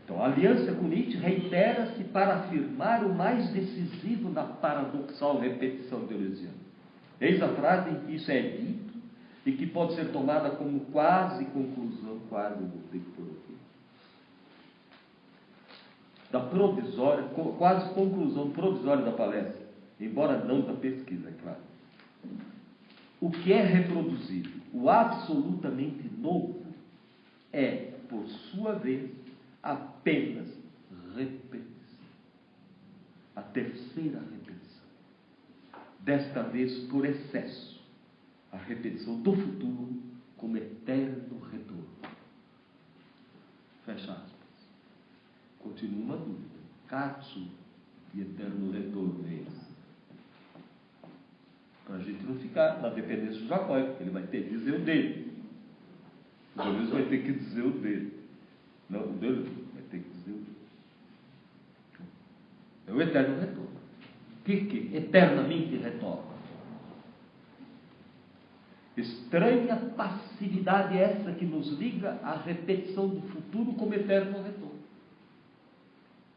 S1: Então, a aliança com Nietzsche reitera-se para afirmar o mais decisivo na paradoxal repetição deleuziana. Eis a frase em que isso é dito e que pode ser tomada como quase conclusão, quase, por aqui, da provisória, quase conclusão provisória da palestra, embora não da pesquisa, é claro. O que é reproduzido, o absolutamente novo, é, por sua vez, apenas repetição. A terceira repetição. Desta vez por excesso a repetição do futuro como eterno retorno. Fecha aspas. Continua uma dúvida. Katsu e eterno retorno é esse? Para a gente não ficar na dependência do Jacó, ele vai ter que dizer o dele. O Deus vai ter que dizer o dele. Não, o dele vai ter que dizer o dele. É o eterno retorno. Que, que eternamente retorna? Estranha passividade essa que nos liga à repetição do futuro como eterno retorno.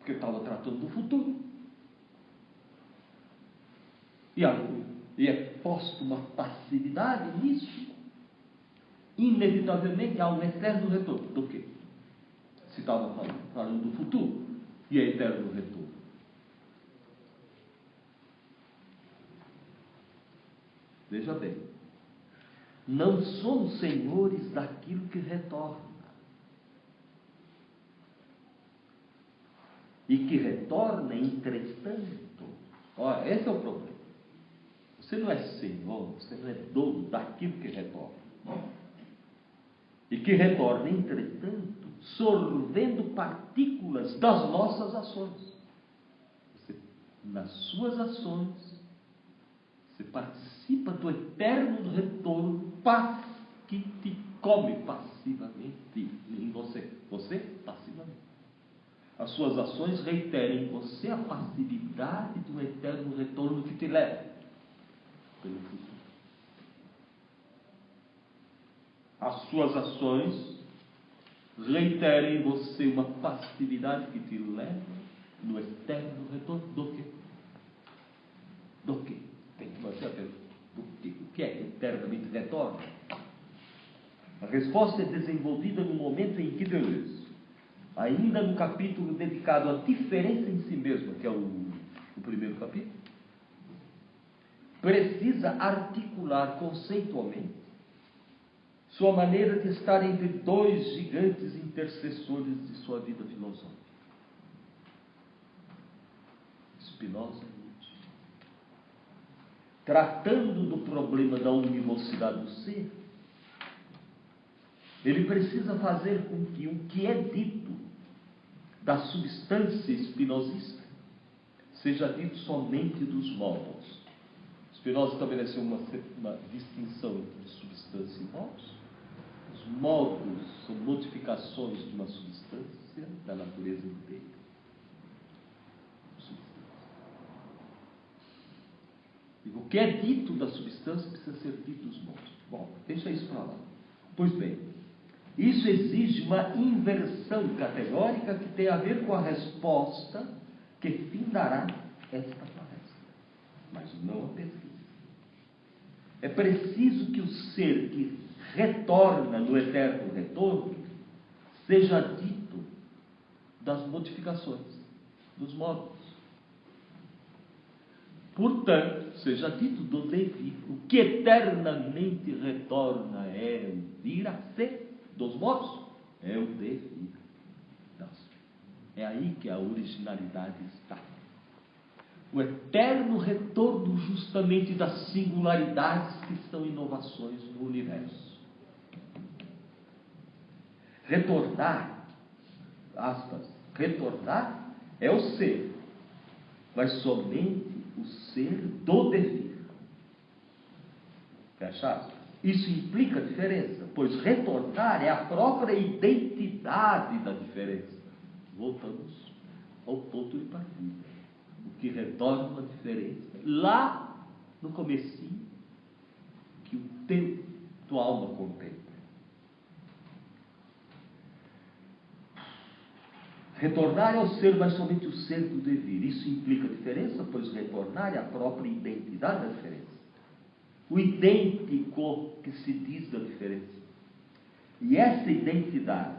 S1: Porque estava tratando do futuro. E, a, e é posto uma passividade nisso. Inevitavelmente há um eterno retorno. Do quê? Se estava falando, falando do futuro. E é eterno retorno. Veja bem não somos senhores daquilo que retorna. E que retorna, entretanto. Olha, esse é o problema. Você não é senhor, você não é dono daquilo que retorna. E que retorna, entretanto, sorvendo partículas das nossas ações. Você, nas suas ações, você participa do eterno retorno que te come passivamente em você. Você. As suas ações reiteram em você a passividade do eterno retorno que te leva pelo futuro. As suas ações reitera em você uma passividade que te leva no eterno retorno do quê? Do quê? Tem que fazer a pergunta. Do quê? O que é que eternamente retorna? A resposta é desenvolvida no momento em que Deus, ainda no capítulo dedicado à diferença em si mesma, que é o, o primeiro capítulo, precisa articular conceitualmente sua maneira de estar entre dois gigantes intercessores de sua vida filosófica. Spinoza e. Tratando do problema da unimocidade do ser, ele precisa fazer com que o que é dito da substância espinosista seja dito somente dos modos. Spinoza estabeleceu uma, uma distinção entre substância e modos. Os modos são modificações de uma substância da natureza inteira. O que é dito da substância precisa ser dito dos modos. Bom, deixa isso para lá. Pois bem, isso exige uma inversão categórica que tem a ver com a resposta que findará esta palestra, mas não a pesquisa. É preciso que o ser que retorna no eterno retorno seja dito das modificações, dos modos. Portanto, seja dito do devir. O que eternamente retorna é vir a ser dos modos, é o devir. É aí que a originalidade está. O eterno retorno justamente das singularidades que são inovações no universo. Retornar, aspas, retornar é o ser, mas somente o ser do devir. Fecha aspas. Isso implica diferença, pois retornar é a própria identidade da diferença. Voltamos ao ponto de partida. O que retorna a diferença lá no comecinho que o tempo, tua alma contempla. Retornar é o ser, mas somente o ser do devir. Isso implica diferença, pois retornar é a própria identidade da diferença o idêntico que se diz da diferença. E essa identidade,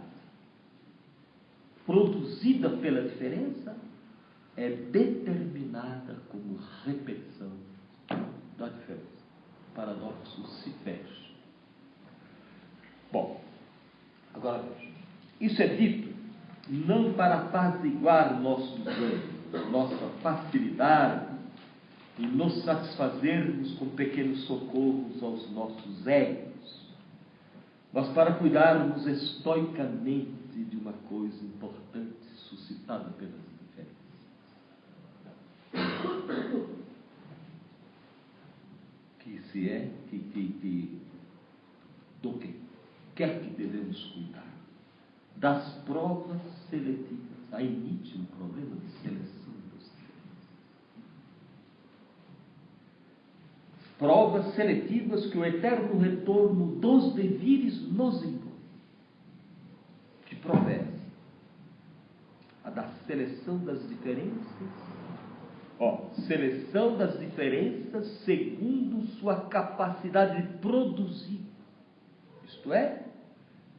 S1: produzida pela diferença, é determinada como repetição da diferença. O paradoxo se fecha. Bom, agora. Isso é dito não para apaziguar nossos nossa facilidade e nos satisfazermos com pequenos socorros aos nossos egos, mas para cuidarmos estoicamente de uma coisa importante suscitada pelas diferenças. Que se é, que, que, que do que quer que devemos cuidar? Das provas seletivas. Em Nietzsche um problema de seleção provas seletivas que o eterno retorno dos devires nos impõe. Que promessa? A da seleção das diferenças. Ó, seleção das diferenças segundo sua capacidade de produzir. Isto é,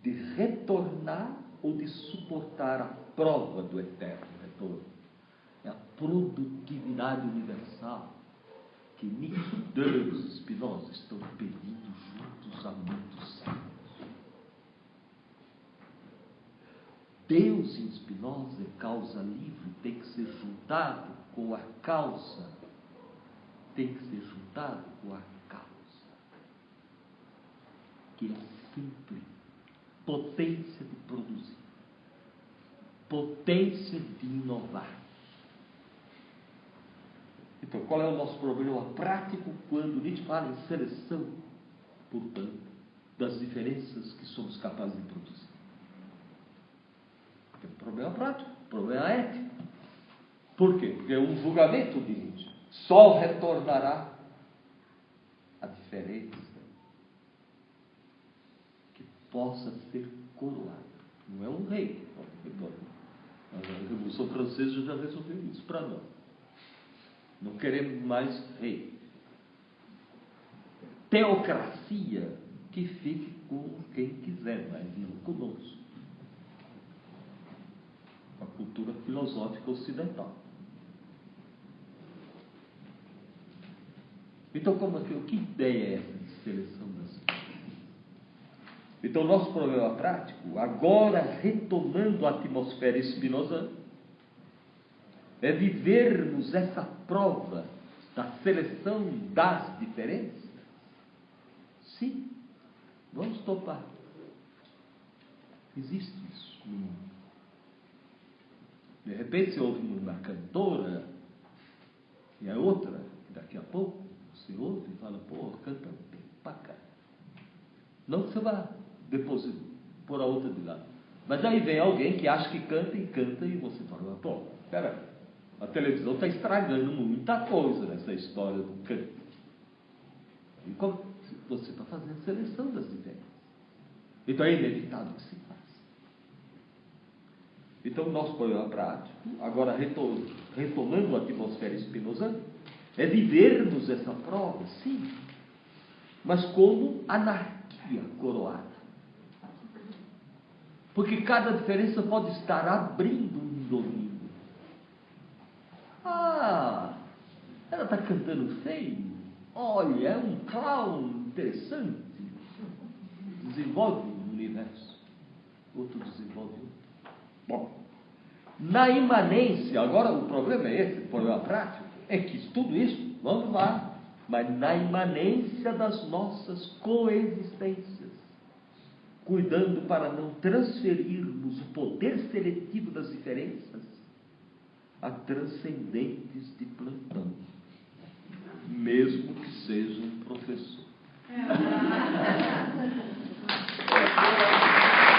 S1: de retornar ou de suportar a prova do eterno retorno. É a produtividade universal que Nietzsche, Deus e Spinoza estão pedindo juntos há muitos séculos. Deus em Spinoza é causa livre, tem que ser juntado com a causa, tem que ser juntado com a causa, que é simples, potência de produzir, potência de inovar. Então, qual é o nosso problema prático quando Nietzsche fala em seleção, portanto, das diferenças que somos capazes de produzir? É um problema prático, problema ético. Por quê? Porque é um julgamento de Nietzsche. Só retornará a diferença que possa ser coroada Não é um rei. A Revolução Francesa já resolveu isso para nós. Não queremos mais rei. Teocracia que fique com quem quiser, mas não conosco. A cultura filosófica ocidental. Então, como que, que ideia é essa de seleção das Então, nosso problema prático, agora retomando a atmosfera espinosa, é vivermos essa prova da seleção das diferenças? Sim, vamos topar. Existe isso no mundo. De repente você ouve uma cantora e a outra, daqui a pouco, você ouve e fala, pô, canta bem pra cá. Não que você vá depois pôr a outra de lado. Mas aí vem alguém que acha que canta e canta e você fala, pô, peraí, a televisão está estragando muita coisa nessa história do canto. E como você está fazendo seleção das ideias. Então é inevitável que se faça. Então, nosso problema prático, agora retomando a atmosfera espinosa, é vivermos essa prova, sim, mas como anarquia coroada. Porque cada diferença pode estar abrindo um domínio. Ah, ela está cantando feio. Olha, é um clown interessante. Desenvolve um universo. Outro desenvolve outro. Bom, na imanência, agora o problema é esse, o problema prático, é que tudo isso, vamos lá, mas na imanência das nossas coexistências, cuidando para não transferirmos o poder seletivo das diferenças a transcendentes de plantão, mesmo que seja um professor.